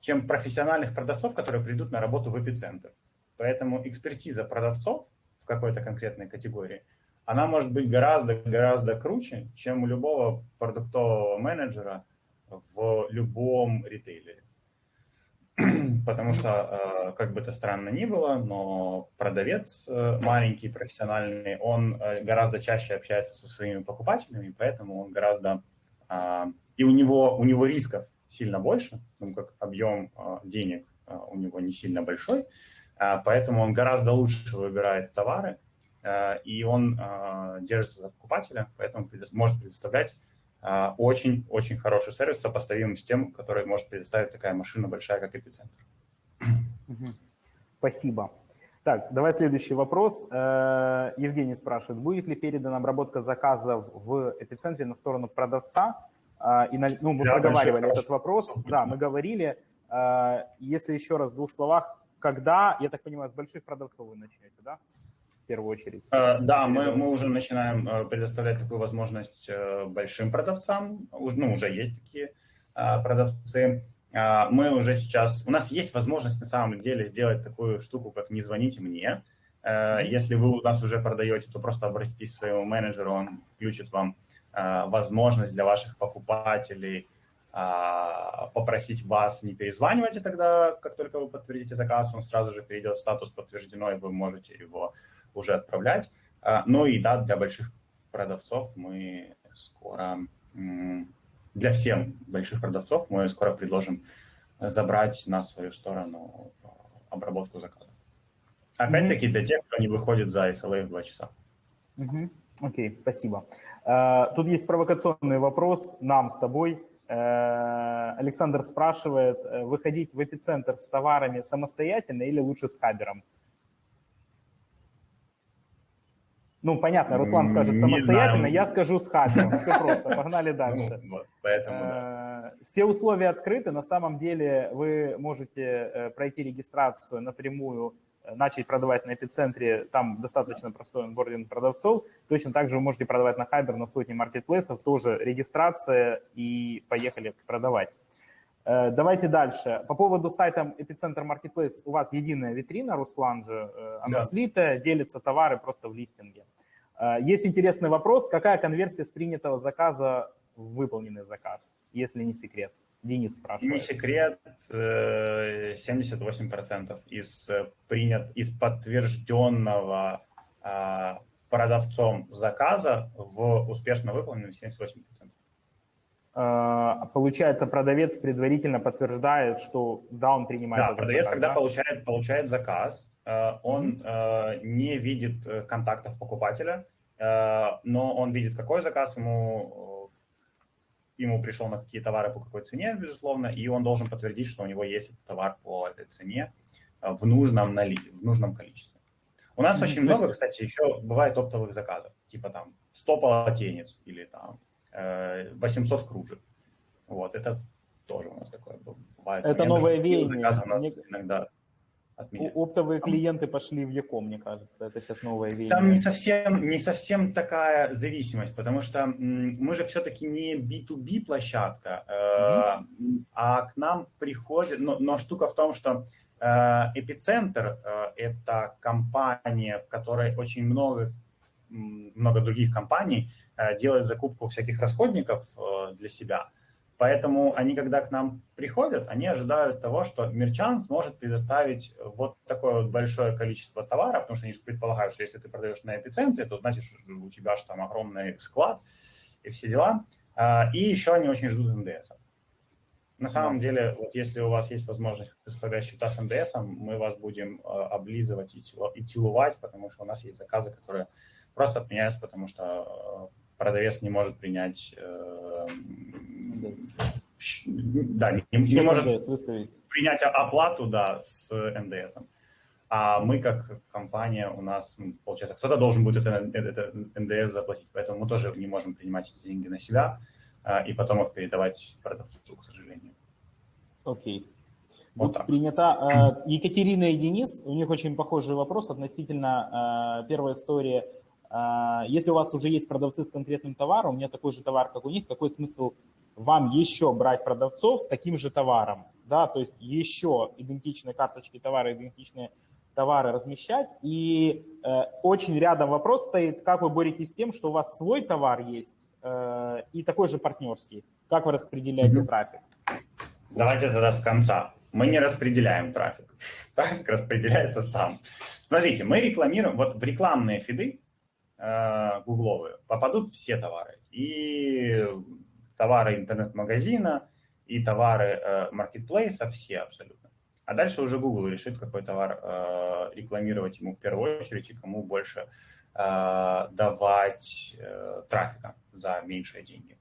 Speaker 2: чем профессиональных продавцов, которые придут на работу в эпицентр. Поэтому экспертиза продавцов в какой-то конкретной категории, она может быть гораздо-гораздо круче, чем у любого продуктового менеджера – в любом ритейлере. Потому что, э, как бы это странно ни было, но продавец э, маленький, профессиональный, он э, гораздо чаще общается со своими покупателями, поэтому он гораздо... А, и у него, у него рисков сильно больше, ну, как объем денег у него не сильно большой, а, поэтому он гораздо лучше выбирает товары, и он держится за покупателя, поэтому может предоставлять очень-очень хороший сервис, сопоставимый с тем, который может предоставить такая машина большая, как эпицентр.
Speaker 1: Спасибо. Так, давай следующий вопрос. Э, Евгений спрашивает, будет ли передана обработка заказов в эпицентре на сторону продавца? Э, и ну, мы да, проговаривали этот вопрос. Да, мы говорили. Э, если еще раз в двух словах, когда, я так понимаю, с больших продавцов вы начнете, да? В первую очередь?
Speaker 2: Э, да, мы, мы уже начинаем э, предоставлять такую возможность э, большим продавцам. Ну, уже есть такие продавцы. Мы уже сейчас... У нас есть возможность на самом деле сделать такую штуку, как «не звоните мне». Если вы у нас уже продаете, то просто обратитесь к своему менеджеру, он включит вам возможность для ваших покупателей попросить вас не перезванивать, и тогда, как только вы подтвердите заказ, он сразу же перейдет в статус подтверждено, и вы можете его уже отправлять. Ну и да, для больших продавцов мы скоро, для всех больших продавцов мы скоро предложим забрать на свою сторону а, обработку заказа. Опять-таки для тех, кто не выходит за SLA в 2 часа.
Speaker 1: Окей, okay, спасибо. А, тут есть провокационный вопрос нам с тобой. Э, Александр спрашивает, э, выходить в эпицентр с товарами самостоятельно или лучше с хабером? Ну, понятно, Руслан скажет самостоятельно, я скажу с хакером. Все просто, погнали ну, дальше. поэтому, да. Э, все условия открыты. На самом деле вы можете э, пройти регистрацию напрямую, э, начать продавать на эпицентре, там достаточно простой онбординг продавцов. Точно так же вы можете продавать на Хайбер, на сотни маркетплейсов, тоже регистрация и поехали продавать. Давайте дальше. По поводу сайта Epicenter Marketplace у вас единая витрина, Руслан же, она да. слитая, делятся товары просто в листинге. Э, есть интересный вопрос, какая конверсия с принятого заказа в выполненный заказ, если не секрет? Денис спрашивает.
Speaker 2: Не секрет, 78% из, принят, из подтвержденного продавцом заказа в успешно выполненный 78%.
Speaker 1: А, получается, продавец предварительно подтверждает, что да, он принимает.
Speaker 2: Да, продавец, заказ, когда да? получает, получает заказ, э, он mm-hmm. не видит э, контактов покупателя, но он видит, какой заказ ему, ему пришел на какие товары, по какой цене, безусловно, и он должен подтвердить, что у него есть товар по этой цене в нужном, нали... в нужном количестве. У нас очень много, кстати, еще бывает оптовых заказов, типа там 100 полотенец или там 800 э, кружек. Вот, это тоже у нас такое бывает.
Speaker 1: Это новое веяние.
Speaker 2: у нас Мне... иногда отменяться.
Speaker 1: Оптовые клиенты пошли в Яком, мне кажется, это сейчас новое веяние.
Speaker 2: Там не совсем, не совсем такая зависимость, потому что мы же все-таки не B2B площадка, mm-hmm. а к нам приходит, но, но штука в том, что э, Эпицентр э, – это компания, в которой очень много, много других компаний делает закупку всяких расходников для себя – Поэтому они, когда к нам приходят, они ожидают того, что мерчант сможет предоставить вот такое вот большое количество товара, потому что они же предполагают, что если ты продаешь на эпицентре, то значит у тебя же там огромный склад и все дела. А, и еще они очень ждут НДС. На самом деле, вот если у вас есть возможность представлять счета с НДС, мы вас будем а, облизывать и целовать, потому что у нас есть заказы, которые просто отменяются, потому что а, продавец не может принять э, да, не, не может принять оплату, да, с НДС. А мы, как компания, у нас, получается, кто-то должен будет это, это НДС заплатить, поэтому мы тоже не можем принимать эти деньги на себя а, и потом их передавать продавцу, к сожалению.
Speaker 1: Окей. Вот так. принята. А, Екатерина и Денис, у них очень похожий вопрос относительно а, первой истории. Если у вас уже есть продавцы с конкретным товаром, у меня такой же товар, как у них, какой смысл вам еще брать продавцов с таким же товаром, да, то есть еще идентичные карточки товара, идентичные товары размещать. И э, очень рядом вопрос стоит, как вы боретесь с тем, что у вас свой товар есть э, и такой же партнерский. Как вы распределяете трафик?
Speaker 2: Давайте тогда с конца. Мы не распределяем трафик. Трафик распределяется сам. Смотрите, мы рекламируем, вот в рекламные фиды э, гугловые попадут все товары. И товары интернет-магазина и товары маркетплейса, все абсолютно. А дальше уже Google решит, какой товар э, рекламировать ему в первую очередь и кому больше э, давать э, трафика за меньшие деньги.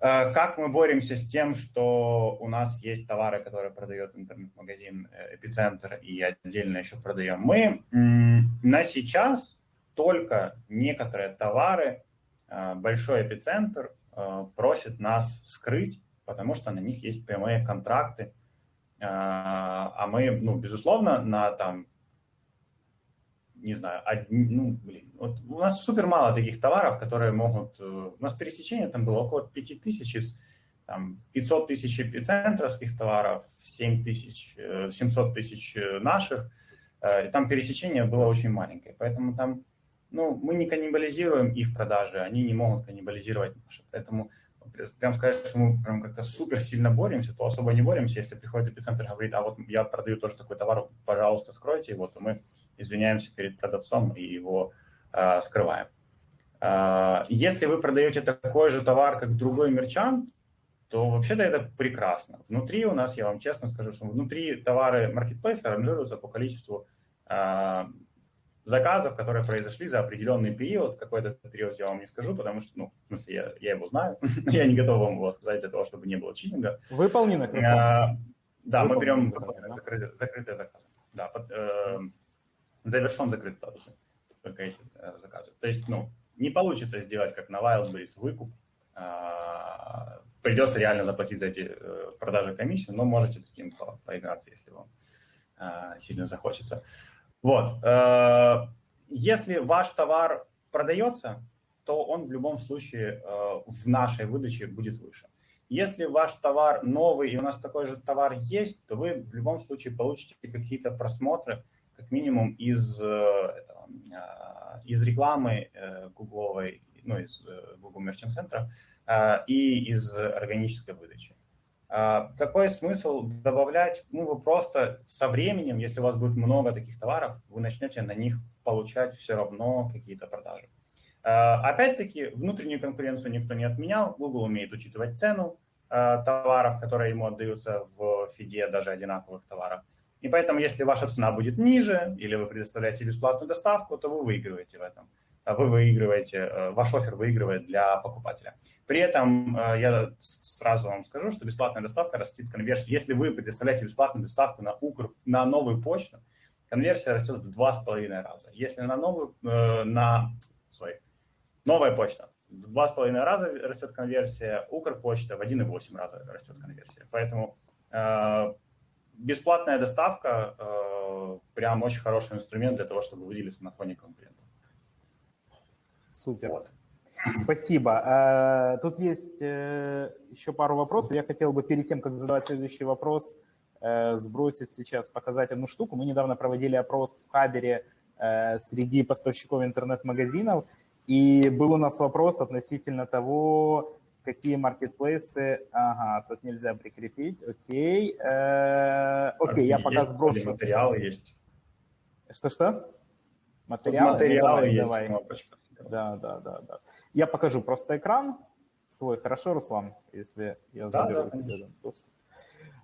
Speaker 2: Э, как мы боремся с тем, что у нас есть товары, которые продает интернет-магазин Эпицентр и отдельно еще продаем мы? На сейчас только некоторые товары большой эпицентр Э, просит нас скрыть, потому что на них есть прямые контракты, э, а мы, ну, безусловно, на там, не знаю, одни, ну, блин, вот у нас супер мало таких товаров, которые могут, э, у нас пересечение там было около 5000 из там, 500 тысяч эпицентровских товаров, 7 тысяч, 700 тысяч наших, и там пересечение было очень маленькое, поэтому там ну, мы не каннибализируем их продажи, они не могут каннибализировать наши. Поэтому прям сказать, что мы прям как-то супер сильно боремся, то особо не боремся. Если приходит эпицентр и говорит, а вот я продаю тоже такой товар, пожалуйста, скройте его, то мы извиняемся перед продавцом и его э, скрываем. Э, если вы продаете такой же товар, как другой мерчант, то вообще-то это прекрасно. Внутри у нас, я вам честно скажу, что внутри товары Marketplace ранжируются по количеству э, заказов, которые произошли за определенный период. Какой это период я вам не скажу, потому что, ну, в смысле, я, я его знаю. я не готов вам его сказать для того, чтобы не было читинга.
Speaker 1: Выполненных?
Speaker 2: А, да, мы берем выполненных, закрытые, закрытые заказы. Да, под, э, завершен закрыт статус. Только эти э, заказы. То есть, ну, не получится сделать, как на Wildberries, выкуп. Э, придется реально заплатить за эти э, продажи комиссию, но можете таким по, поиграться, если вам э, сильно захочется. Вот. Э, если ваш товар продается, то он в любом случае э, в нашей выдаче будет выше. Если ваш товар новый и у нас такой же товар есть, то вы в любом случае получите какие-то просмотры, как минимум из, э, из рекламы гугловой, ну, из Google Merchant Center и из органической выдачи. А, какой смысл добавлять? Ну, вы просто со временем, если у вас будет много таких товаров, вы начнете на них получать все равно какие-то продажи. А, опять-таки, внутреннюю конкуренцию никто не отменял. Google умеет учитывать цену а, товаров, которые ему отдаются в фиде, даже одинаковых товаров. И поэтому, если ваша цена будет ниже, или вы предоставляете бесплатную доставку, то вы выигрываете в этом. А вы выигрываете, э, ваш офер выигрывает для покупателя. При этом э, я сразу вам скажу, что бесплатная доставка растит конверсию. Если вы предоставляете бесплатную доставку на, Укр, на новую почту, конверсия растет в два с половиной раза. Если на новую, э, на, sorry, новая почта, в два с половиной раза растет конверсия, Укрпочта в 1,8 раза растет конверсия. Поэтому бесплатная доставка прям очень хороший инструмент для того, чтобы выделиться на фоне конкурентов.
Speaker 1: Супер. Вот. Спасибо. Э, тут есть э, еще пару вопросов. Я хотел бы перед тем, как задавать следующий вопрос, э, сбросить сейчас, показать одну штуку. Мы недавно проводили опрос в Хабере среди поставщиков интернет-магазинов, и был у нас вопрос относительно того, какие маркетплейсы... Ага, тут нельзя прикрепить. Окей. Окей, я пока сброшу.
Speaker 2: Материалы есть.
Speaker 1: Что-что? Материалы?
Speaker 2: Материалы давай, есть. Давай. Кнопочка.
Speaker 1: Да, да, да, да. Я покажу просто экран свой. Хорошо, Руслан, если я да, заберу да, тебе доступ.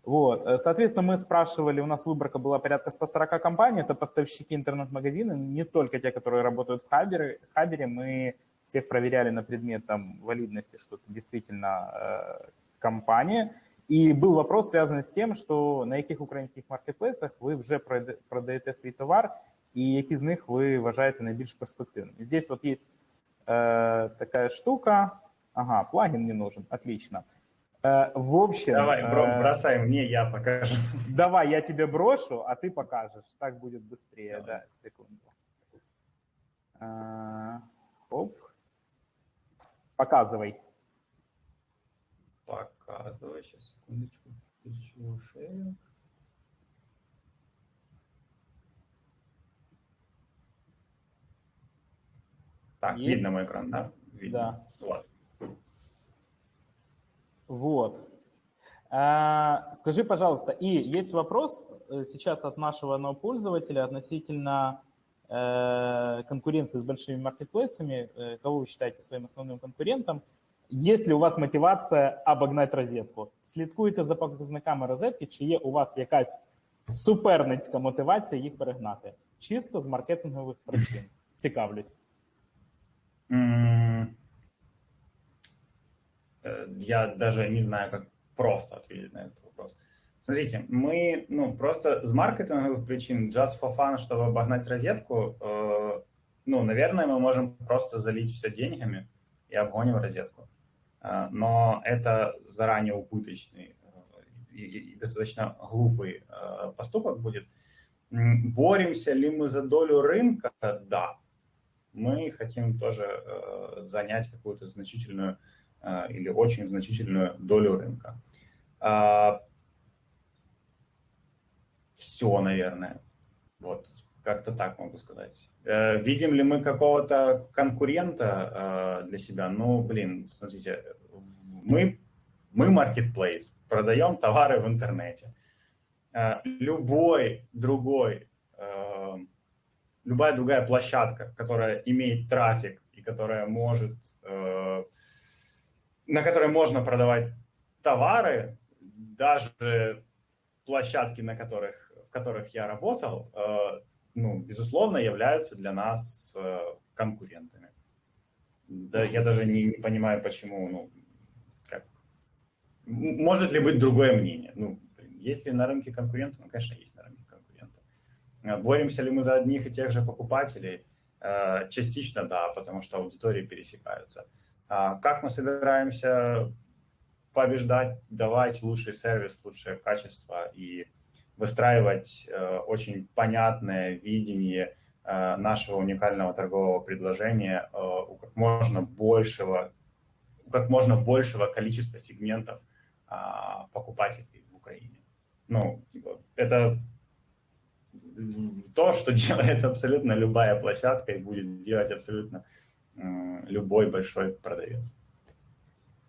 Speaker 1: Вот, э, соответственно, мы спрашивали, у нас выборка была порядка 140 компаний, это поставщики интернет-магазина, не только те, которые работают в Хабере. В Хабере мы всех проверяли на предмет там, валидности, что это действительно э, компания. И был вопрос, связанный с тем, що на яких українських маркетплейсах ви вже продаєте свій товар, і які з них ви вважаєте найбільш перспективними. Здесь вот есть э, такая штука. Ага, плагин не нужен, отлично. Э, в общем...
Speaker 2: Давай, э, бросай мне, я покажу.
Speaker 1: Давай, я тебе брошу, а ты покажешь. Так будет быстрее, Давай. да, секунду. Э, оп. Показывай.
Speaker 2: Показывай, сейчас, секундочку, включу шею. Так, Есть? видно мой экран, да? Видно.
Speaker 1: Да. Вот. Вот. А, скажи, пожалуйста, и есть вопрос э, сейчас от нашего нового пользователя относительно э, конкуренции с большими маркетплейсами. Э, кого вы считаете своим основным конкурентом? Есть ли у вас мотивация обогнать розетку? Слідкуйте за показниками розетки, чи є у вас якась суперницька мотивація їх перегнати? Чисто з маркетингових причин. Цікавлюсь.
Speaker 2: Э, я даже не знаю, как просто ответить на этот вопрос. Смотрите, мы, ну, просто с маркетинговых причин, just for fun, чтобы обогнать розетку, э, ну, наверное, мы можем просто залить все деньгами и обгоним розетку. Э, но это заранее убыточный э, и, и достаточно глупый э, поступок будет. Боремся ли мы за долю рынка? Да мы хотим тоже э, занять какую-то значительную э, или очень значительную долю рынка. А, все, наверное. Вот, как-то так могу сказать. Э, видим ли мы какого-то конкурента для себя? Ну, блин, смотрите, мы, мы marketplace, продаем товары в интернете. Любой другой любая другая площадка, которая имеет трафик и которая может, э, на которой можно продавать товары, даже площадки, на которых, в которых я работал, э, ну, безусловно, являются для нас э, конкурентами. Да, я даже не, не понимаю, почему, ну, как, может ли быть другое мнение? Ну, есть ли на рынке конкуренты? Ну, конечно, есть на рынке боремся ли мы за одних и тех же покупателей? Э, частично да, потому что аудитории пересекаются. А как мы собираемся побеждать, давать лучший сервис, лучшее качество и выстраивать э, очень понятное видение нашего уникального торгового предложения у как можно большего, у как можно большего количества сегментов а, покупателей в Украине. Ну, типа, это то, что делает абсолютно любая площадка и будет делать абсолютно любой большой продавец.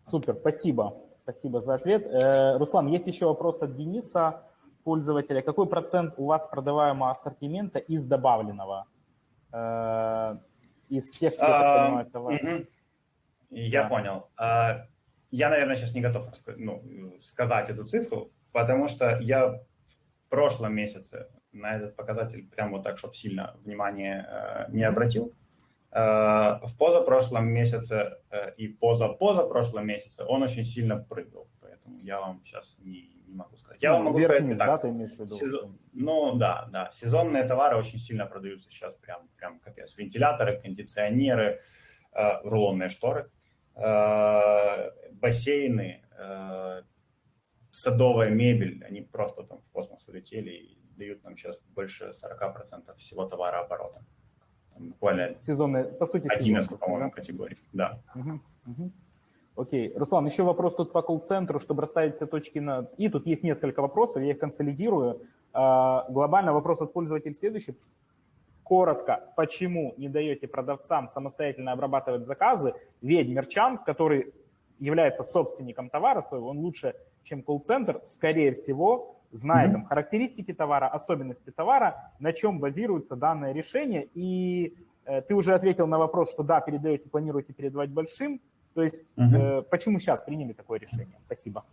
Speaker 1: Супер, спасибо. Спасибо за ответ. Э, Руслан, есть еще вопрос от Дениса, пользователя. Какой процент у вас продаваемого ассортимента из добавленного? Э, из тех, кто, а, понимаю?
Speaker 2: Я да. понял. А, я, наверное, сейчас не готов ну, сказать эту цифру, потому что я в прошлом месяце на этот показатель прям вот так, чтобы сильно внимание э, не обратил. Э, в позапрошлом месяце э, и позапозапрошлом месяце он очень сильно прыгал, поэтому я вам сейчас не, не могу сказать. Я ну, вам могу сказать так. Да, ты имеешь в виду? Сезон, ну да, да, сезонные товары очень сильно продаются сейчас прям, прям капец. Вентиляторы, кондиционеры, рулонные шторы, бассейны, садовая мебель, они просто там в космос улетели, дают нам сейчас больше 40% всего товарооборота. Там буквально
Speaker 1: Сезонные, по сути,
Speaker 2: 11,
Speaker 1: сезонные,
Speaker 2: по-моему,
Speaker 1: да?
Speaker 2: категорий. Да.
Speaker 1: Мгм, мгм. Окей. Руслан, еще вопрос тут по колл-центру, чтобы расставить все точки на «и». Тут есть несколько вопросов, я их консолидирую. А, Глобально вопрос от пользователя следующий. Коротко, почему не даете продавцам самостоятельно обрабатывать заказы? Ведь мерчант, который является собственником товара своего, он лучше, чем колл-центр, скорее всего, знает
Speaker 2: Мгм.
Speaker 1: там, характеристики товара, особенности товара, на чем базируется данное решение. И э, ты уже ответил на вопрос, что да, передаете, планируете передавать большим. То есть
Speaker 2: Мгм.
Speaker 1: э, почему сейчас приняли такое решение? Спасибо.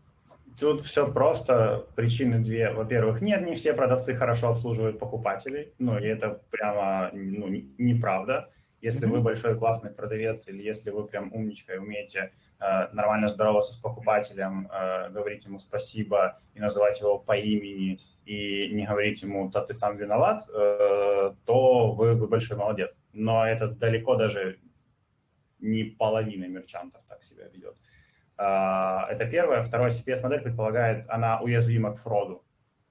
Speaker 2: Тут все просто. Причины две. Во-первых, нет, не все продавцы хорошо обслуживают покупателей. Ну, и это прямо ну, не- неправда. Если вы большой классный продавец, или если вы прям умничка и умеете э, нормально здороваться с покупателем, э, говорить ему спасибо и называть его по имени, и не говорить ему, да ты сам виноват, э, то вы, вы большой молодец. Но это далеко даже не половина мерчантов так себя ведет. А, Это первое. Второе, CPS-модель предполагает, она уязвима к фроду.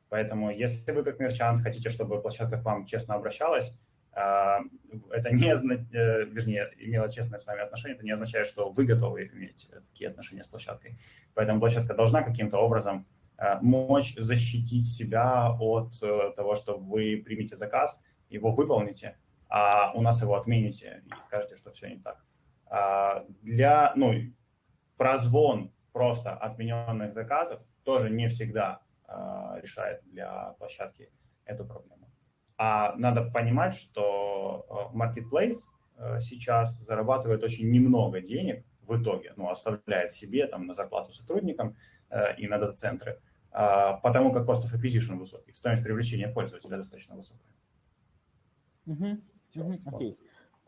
Speaker 2: Поэтому если вы как мерчант хотите, чтобы площадка к вам честно обращалась, это не, э, вернее, имела честное с вами отношение, это не означает, что вы готовы иметь такие отношения с площадкой. Поэтому площадка должна каким-то образом э, мочь защитить себя от э, того, что вы примете заказ, его выполните, а у нас его отмените и скажете, что все не так. А, Для, ну, прозвон просто отмененных заказов тоже не всегда а, решает для площадки эту проблему. А надо понимать, что а, Marketplace а, сейчас зарабатывает очень немного денег в итоге, ну, оставляет себе там на зарплату сотрудникам э, и на дата-центры, а, потому как cost of acquisition высокий, стоимость привлечения пользователя достаточно высокая.
Speaker 1: Мгм,
Speaker 2: вот.
Speaker 1: Окей.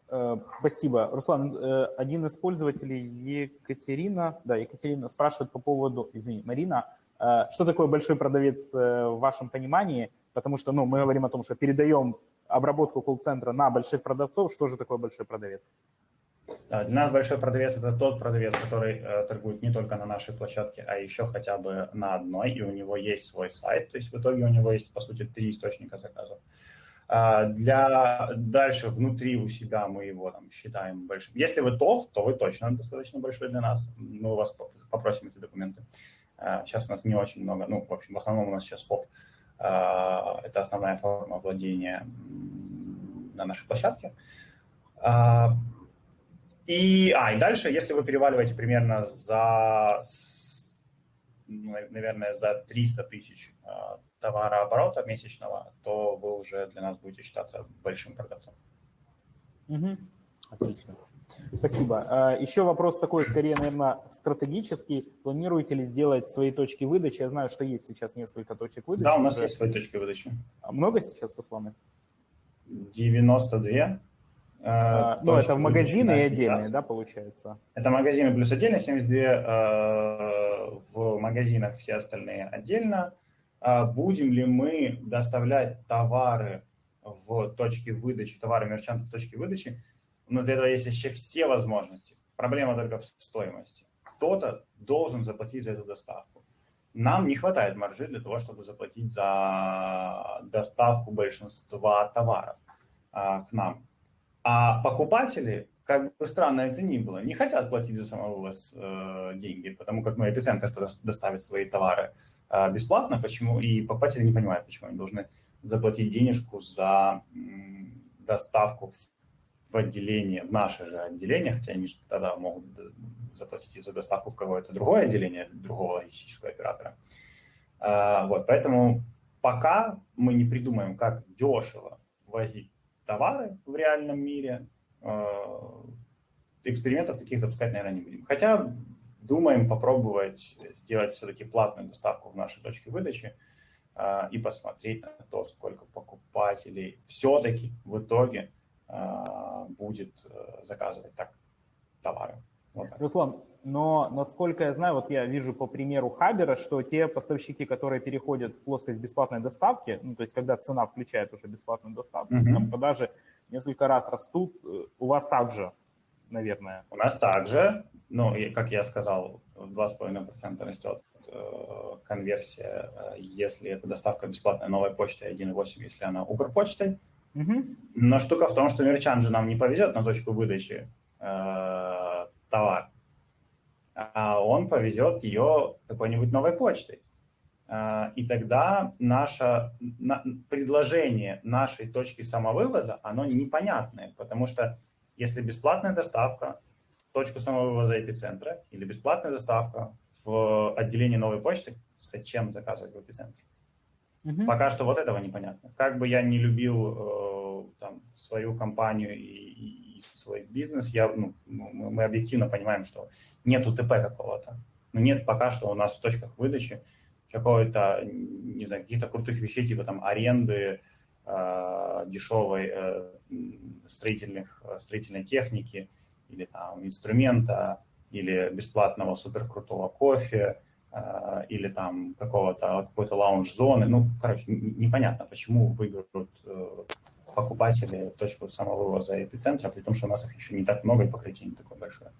Speaker 1: Э, Спасибо. Руслан, э, один из пользователей, Екатерина, да, Екатерина спрашивает по поводу, извини, Марина, э, что такое большой продавец э, в вашем понимании? Потому что, ну, мы говорим о том, что передаем обработку колл-центра на больших продавцов. Что же такое большой продавец?
Speaker 2: Да, Для нас большой продавец – это тот продавец, который э, торгует не только на нашей площадке, а еще хотя бы на одной, и у него есть свой сайт. То есть в итоге у него есть, по сути, три источника заказов. А, Для дальше внутри у себя мы его там считаем большим. Если вы ТОВ, то вы точно достаточно большой для нас. Мы у вас поп- попросим эти документы. А, Сейчас у нас не очень много, ну, в общем, в основном у нас сейчас ФОП. Это основная форма владения на нашей площадке. А, И, а, и дальше, если вы переваливаете примерно за, наверное, за 300 тысяч а, товарооборота месячного, то вы уже для нас будете считаться большим продавцом.
Speaker 1: Мгм. Отлично. Спасибо. А, Еще вопрос такой, скорее, наверное, стратегический. Планируете ли сделать свои точки выдачи? Я знаю, что есть сейчас несколько точек выдачи.
Speaker 2: Да, у нас
Speaker 1: уже.
Speaker 2: есть свои точки выдачи.
Speaker 1: А Много сейчас, Руслан?
Speaker 2: 92.
Speaker 1: А,
Speaker 2: э,
Speaker 1: Ну, это в магазины и отдельные,
Speaker 2: сейчас.
Speaker 1: да, получается?
Speaker 2: Это магазины плюс отдельно, 72 э, в магазинах, все остальные отдельно. А Будем ли мы доставлять товары в точки выдачи, товары мерчантов в точке выдачи? У нас для этого есть еще все возможности. Проблема только в стоимости. Кто-то должен заплатить за эту доставку. Нам не хватает маржи для того, чтобы заплатить за доставку большинства товаров а, к нам. А покупатели, как бы странно это ни было, не хотят платить за самовывоз э, деньги, потому как ну, эпицентр доставит свои товары э, бесплатно, почему и покупатели не понимают, почему они должны заплатить денежку за доставку в, в отделение, в наше же отделение, хотя они же тогда могут д- заплатить за доставку в какое-то другое отделение, другого логистического оператора. А, вот, поэтому пока мы не придумаем, как дешево возить товары в реальном мире, э, экспериментов таких запускать, наверное, не будем. Хотя думаем попробовать сделать все-таки платную доставку в нашей точке выдачи э, и посмотреть на то, сколько покупателей все-таки в итоге э, будет э, заказывать так товары. Вот так.
Speaker 1: Руслан, но насколько я знаю, вот я вижу по примеру Хабера, что те поставщики, которые переходят в плоскость бесплатной доставки, ну, то есть когда цена включает уже бесплатную доставку,
Speaker 2: Мгм.
Speaker 1: там продажи несколько раз растут, э, у вас также, наверное.
Speaker 2: У нас также, ну, и, как я сказал, в 2,5% растет э, конверсия, э, если это доставка бесплатная новой почтой 1.8, если она Укрпочтой. Но штука в том, что мерчант же нам не повезет на точку выдачи э, товар, а он повезет ее какой-нибудь новой почтой. Э, и тогда наше на, предложение нашей точки самовывоза, оно непонятное, потому что если бесплатная доставка в точку самовывоза эпицентра или бесплатная доставка в отделении новой почты, зачем заказывать в эпицентре? Угу. Пока что вот этого непонятно. Как бы я не любил э, там, свою компанию и, и свой бизнес, я, ну, мы объективно понимаем, что нет УТП какого-то. Но нет пока что у нас в точках выдачи какой-то, не знаю, каких-то крутых вещей, типа там аренды, э, дешевой э, строительных, строительной техники или там инструмента, или бесплатного суперкрутого кофе, или там какого-то какой-то лаунж-зоны. Ну, короче, непонятно, почему выберут э, покупатели точку самовывоза эпицентра, при том, что у нас их еще не так много и покрытие не такое большое.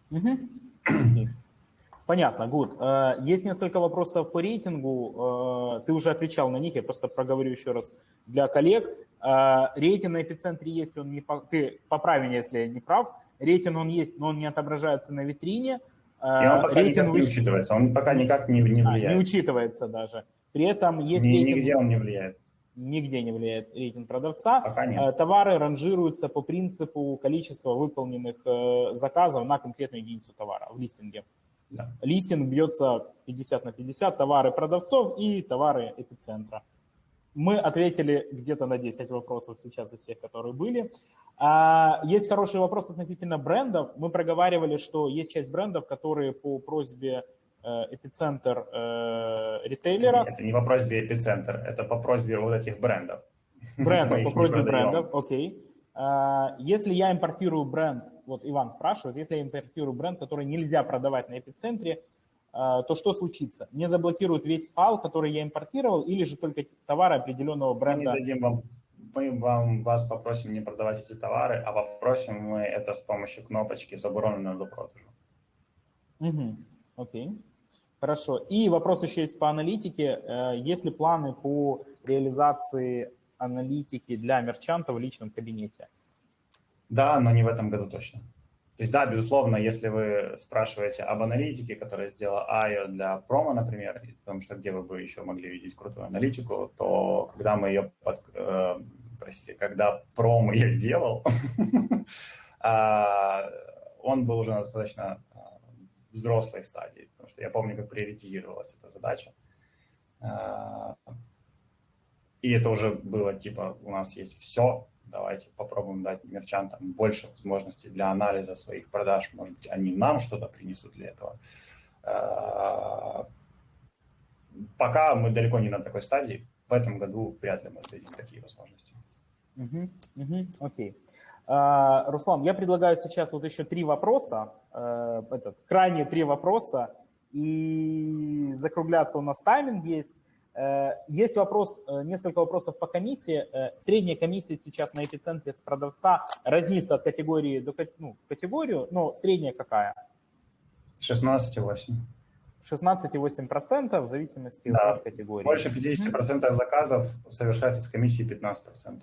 Speaker 1: Понятно, Гуд. Есть несколько вопросов по рейтингу. Ты уже отвечал на них, я просто проговорю еще раз для коллег. Рейтинг на эпицентре есть, он не... Ты поправь меня, если я не прав рейтинг он есть, но он не отображается на витрине.
Speaker 2: И он пока рейтинг никак не учитывается, он пока никак не, не влияет.
Speaker 1: А, не учитывается даже. При этом есть
Speaker 2: Ни, рейтинг... Нигде он не влияет.
Speaker 1: Нигде не влияет рейтинг продавца.
Speaker 2: Пока нет. Э,
Speaker 1: товары ранжируются по принципу количества выполненных э, заказов на конкретную единицу товара в листинге.
Speaker 2: Да.
Speaker 1: Листинг бьется 50 на 50, товары продавцов и товары эпицентра. Мы ответили где-то на 10 вопросов сейчас из всех, которые были. А, есть хороший вопрос относительно брендов. Мы проговаривали, что есть часть брендов, которые по просьбе э, эпицентр э, ритейлера.
Speaker 2: Это не по просьбе эпицентр, это по просьбе вот этих брендов.
Speaker 1: Брендов, по просьбе брендов, окей. А, если я импортирую бренд, вот Иван спрашивает, если я импортирую бренд, который нельзя продавать на эпицентре, то что случится? Мне заблокируют весь файл, который я импортировал, или же только товары определенного бренда?
Speaker 2: Мы не дадим вам мы вам, вас попросим не продавать эти товары, а попросим мы это с помощью кнопочки «Заборонено до продажу».
Speaker 1: Угу. Окей. Хорошо. И вопрос еще есть по аналитике. Э, есть ли планы по реализации аналитики для мерчанта в личном кабинете?
Speaker 2: Да, но не в этом году точно. То есть, да, безусловно, если вы спрашиваете об аналитике, которая сделала AIO для промо, например, потому что где вы бы еще могли видеть крутую аналитику, то когда мы ее под, э, простите, когда промо я делал, а, он был уже на достаточно а, взрослой стадии, потому что я помню, как приоритизировалась эта задача. А, и это уже было типа, у нас есть все, давайте попробуем дать мерчантам больше возможностей для анализа своих продаж, может быть, они нам что-то принесут для этого. Пока мы далеко не на такой стадии, в этом году вряд ли мы дадим такие возможности.
Speaker 1: Угу, угу, окей. А, Руслан, я предлагаю сейчас вот еще три вопроса, э, этот, крайние три вопроса, и закругляться у нас тайминг есть. Э, есть вопрос, э, несколько вопросов по комиссии. Средняя комиссия сейчас на эпицентре с продавца разнится от категории до ну, категорию, но средняя какая?
Speaker 2: 16,8.
Speaker 1: 16,8% в зависимости да. от категории.
Speaker 2: Больше 50% заказов совершается с комиссией 15%.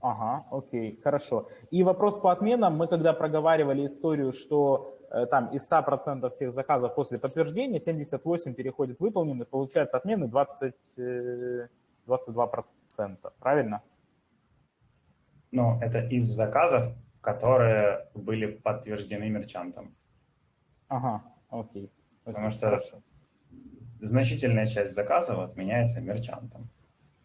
Speaker 1: Ага, окей, хорошо. И вопрос по отменам. Мы когда проговаривали историю, что э, там из 100% всех заказов после подтверждения 78 переходит выполнены, получается отмены 20, э, 22%, правильно?
Speaker 2: Ну, это из заказов, которые были подтверждены мерчантом.
Speaker 1: Ага, окей.
Speaker 2: Потому что Хорошо. значительная часть заказов отменяется мерчантом.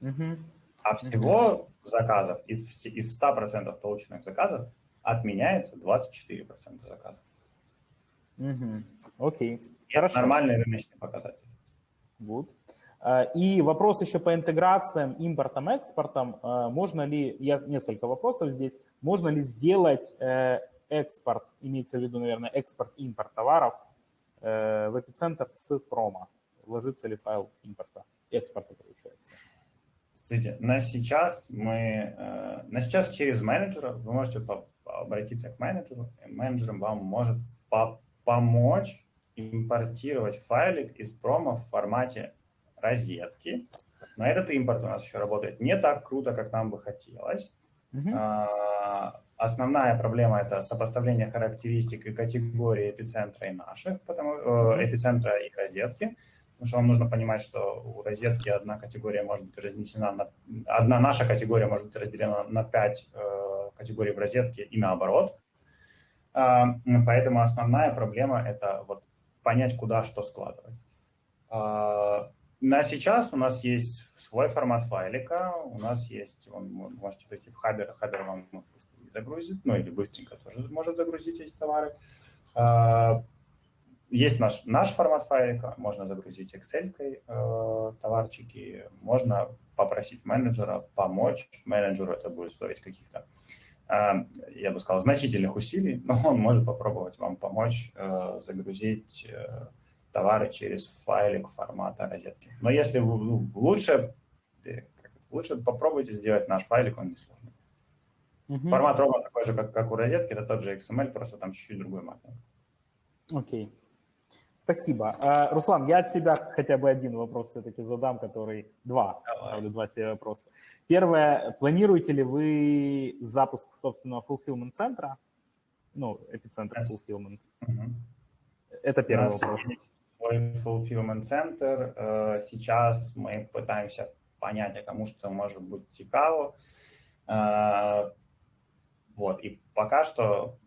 Speaker 1: Угу.
Speaker 2: А всего заказов, из, из 100% полученных заказов отменяется 24% заказов.
Speaker 1: Угу. Окей.
Speaker 2: Это нормальный рыночный показатель.
Speaker 1: Good. А, и вопрос еще по интеграциям, импортом, экспортом. А, можно ли, я несколько вопросов здесь, можно ли сделать э, экспорт, имеется в виду, наверное, экспорт-импорт товаров э, в эпицентр с промо? Ложится ли файл импорта, экспорта, получается?
Speaker 2: Смотрите, на сейчас мы, э, на сейчас через менеджера вы можете обратиться к менеджеру, и менеджер вам может по помочь импортировать файлик из промо в формате розетки. Но этот импорт у нас еще работает не так круто, как нам бы хотелось. Uh-huh. Основная проблема – это сопоставление характеристик и категории эпицентра и наших, потому, э, эпицентра и розетки. Потому что вам нужно понимать, что у розетки одна категория может быть разнесена на... Одна наша категория может быть разделена на пять э, категорий в розетке и наоборот. Э, поэтому основная проблема – это вот понять, куда что складывать. Э, на сейчас у нас есть свой формат файлика, у нас есть, вы можете пойти в Хабер, Хабер вам загрузит, ну или быстренько тоже может загрузить эти товары. Э, есть наш, наш формат файлика, можно загрузить Excel э, товарчики, можно попросить менеджера помочь. Менеджеру это будет стоить каких-то, я бы сказал, значительных усилий, но он может попробовать вам помочь э, загрузить э, товары через файлик формата розетки. Но если вы, ну, лучше, лучше попробуйте сделать наш файлик, он не сложный. Угу. Формат ровно такой же, как, как у розетки, это тот же XML, просто там чуть-чуть другой маркер.
Speaker 1: Окей. Спасибо. А, Руслан, я от себя хотя бы один вопрос все-таки задам, который... Два, ставлю два себе вопроса. Первое, планируете ли вы запуск собственного fulfillment центра? Ну, эпицентр yes. fulfillment. Угу. Это первый вопрос.
Speaker 2: Свой fulfillment центр. Э, сейчас мы пытаемся понять, а кому что может быть цікаво. Вот, и пока что,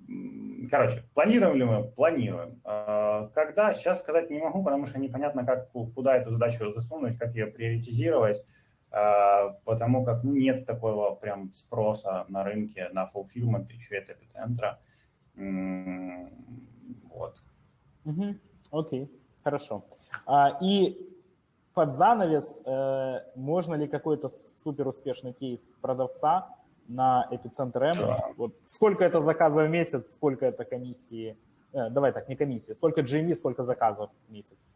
Speaker 2: короче, планируем ли мы? Планируем. А, когда? Сейчас сказать не могу, потому что непонятно, как, куда эту задачу засунуть, как ее приоритизировать, а, потому как ну, нет такого прям спроса на рынке на fulfillment, еще это эпицентра. Вот.
Speaker 1: Угу. Окей, хорошо. А, и под занавес, э, можно ли какой-то супер успешный кейс продавца на эпицентр М. Да. Вот сколько это заказов в месяц, сколько это комиссии, э, давай так, не комиссии, сколько GMV, сколько заказов в месяц.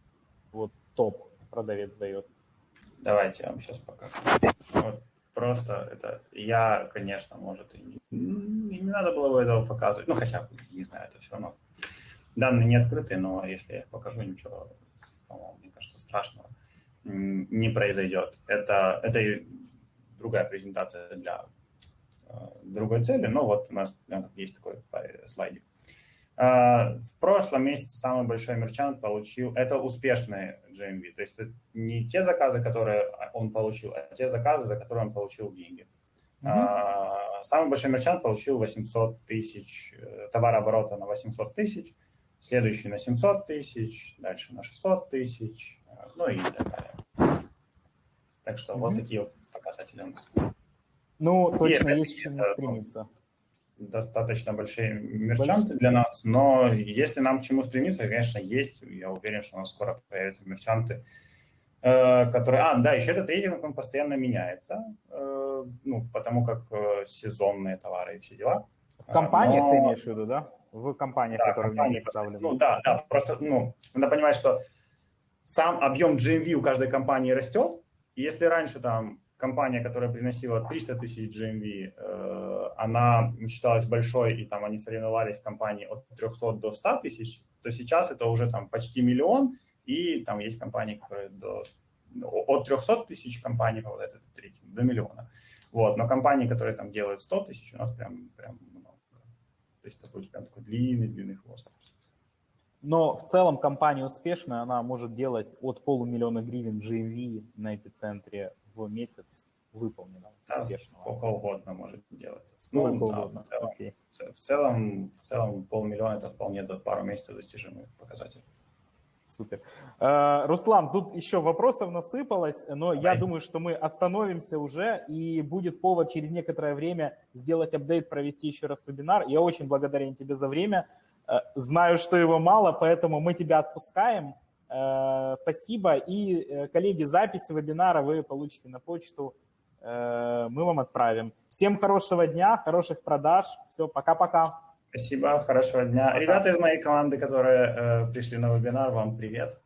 Speaker 1: Вот топ продавец дает.
Speaker 2: Давайте я вам сейчас покажу. Вот просто это я, конечно, может, и не, не надо было бы этого показывать. Ну, хотя бы, не знаю, это все равно. Данные не открыты, но если я покажу, ничего, по-моему, мне кажется, страшного не произойдет. Это, это другая презентация для другой цели, но вот у нас есть такой слайдик. А, в прошлом месяце самый большой мерчант получил, это успешные GMV, то есть это не те заказы, которые он получил, а те заказы, за которые он получил деньги. Mm-hmm. Самый большой мерчант получил 800 тысяч, э, товарооборота на 800 тысяч, следующий на 700 тысяч, дальше на 600 тысяч, э, ну и так далее. Так что mm-hmm. вот такие показатели у нас.
Speaker 1: Ну, точно Нет, есть чем стремиться.
Speaker 2: Достаточно большие мерчанты Больш... для нас, но если нам к чему стремиться, конечно, есть. Я уверен, что у нас скоро появятся мерчанты, э, которые... А, да, еще этот рейтинг, он постоянно меняется, э, ну, потому как э, сезонные товары и все дела.
Speaker 1: В компаниях но... ты имеешь в виду, да? В компаниях, да, которые компании, представлены.
Speaker 2: Ну, да, да, просто, ну, надо понимать, что сам объем GMV у каждой компании растет, и если раньше там компания, которая приносила 300 тысяч GMV, э, она считалась большой, и там они соревновались компании от 300 до 100 тысяч, то сейчас это уже там почти миллион, и там есть компании, которые до, от 300 тысяч компаний, вот это третий, до миллиона. Вот, но компании, которые там делают 100 тысяч, у нас прям, прям много. То есть такой, прям такой длинный-длинный хвост.
Speaker 1: Но в целом компания успешная, она может делать от полумиллиона гривен GMV на эпицентре в месяц выполнено
Speaker 2: да, успешно. Сколько угодно может делать.
Speaker 1: Сколько ну, угодно.
Speaker 2: в, целом, okay. в, целом, в целом полмиллиона это вполне за пару месяцев достижимый показатель.
Speaker 1: Супер. Uh, Руслан, тут еще вопросов насыпалось, но Давай. я думаю, что мы остановимся уже, и будет повод через некоторое время сделать апдейт, провести еще раз вебинар. Я очень благодарен тебе за время. Uh, знаю, что его мало, поэтому мы тебя отпускаем. Э, спасибо. И, э, коллеги, запись вебинара вы получите на почту. Э, мы вам отправим. Всем хорошего дня, хороших продаж. Все, пока-пока.
Speaker 2: Спасибо, хорошего дня. Пока. Ребята из моей команды, которые пришли на вебинар, вам привет.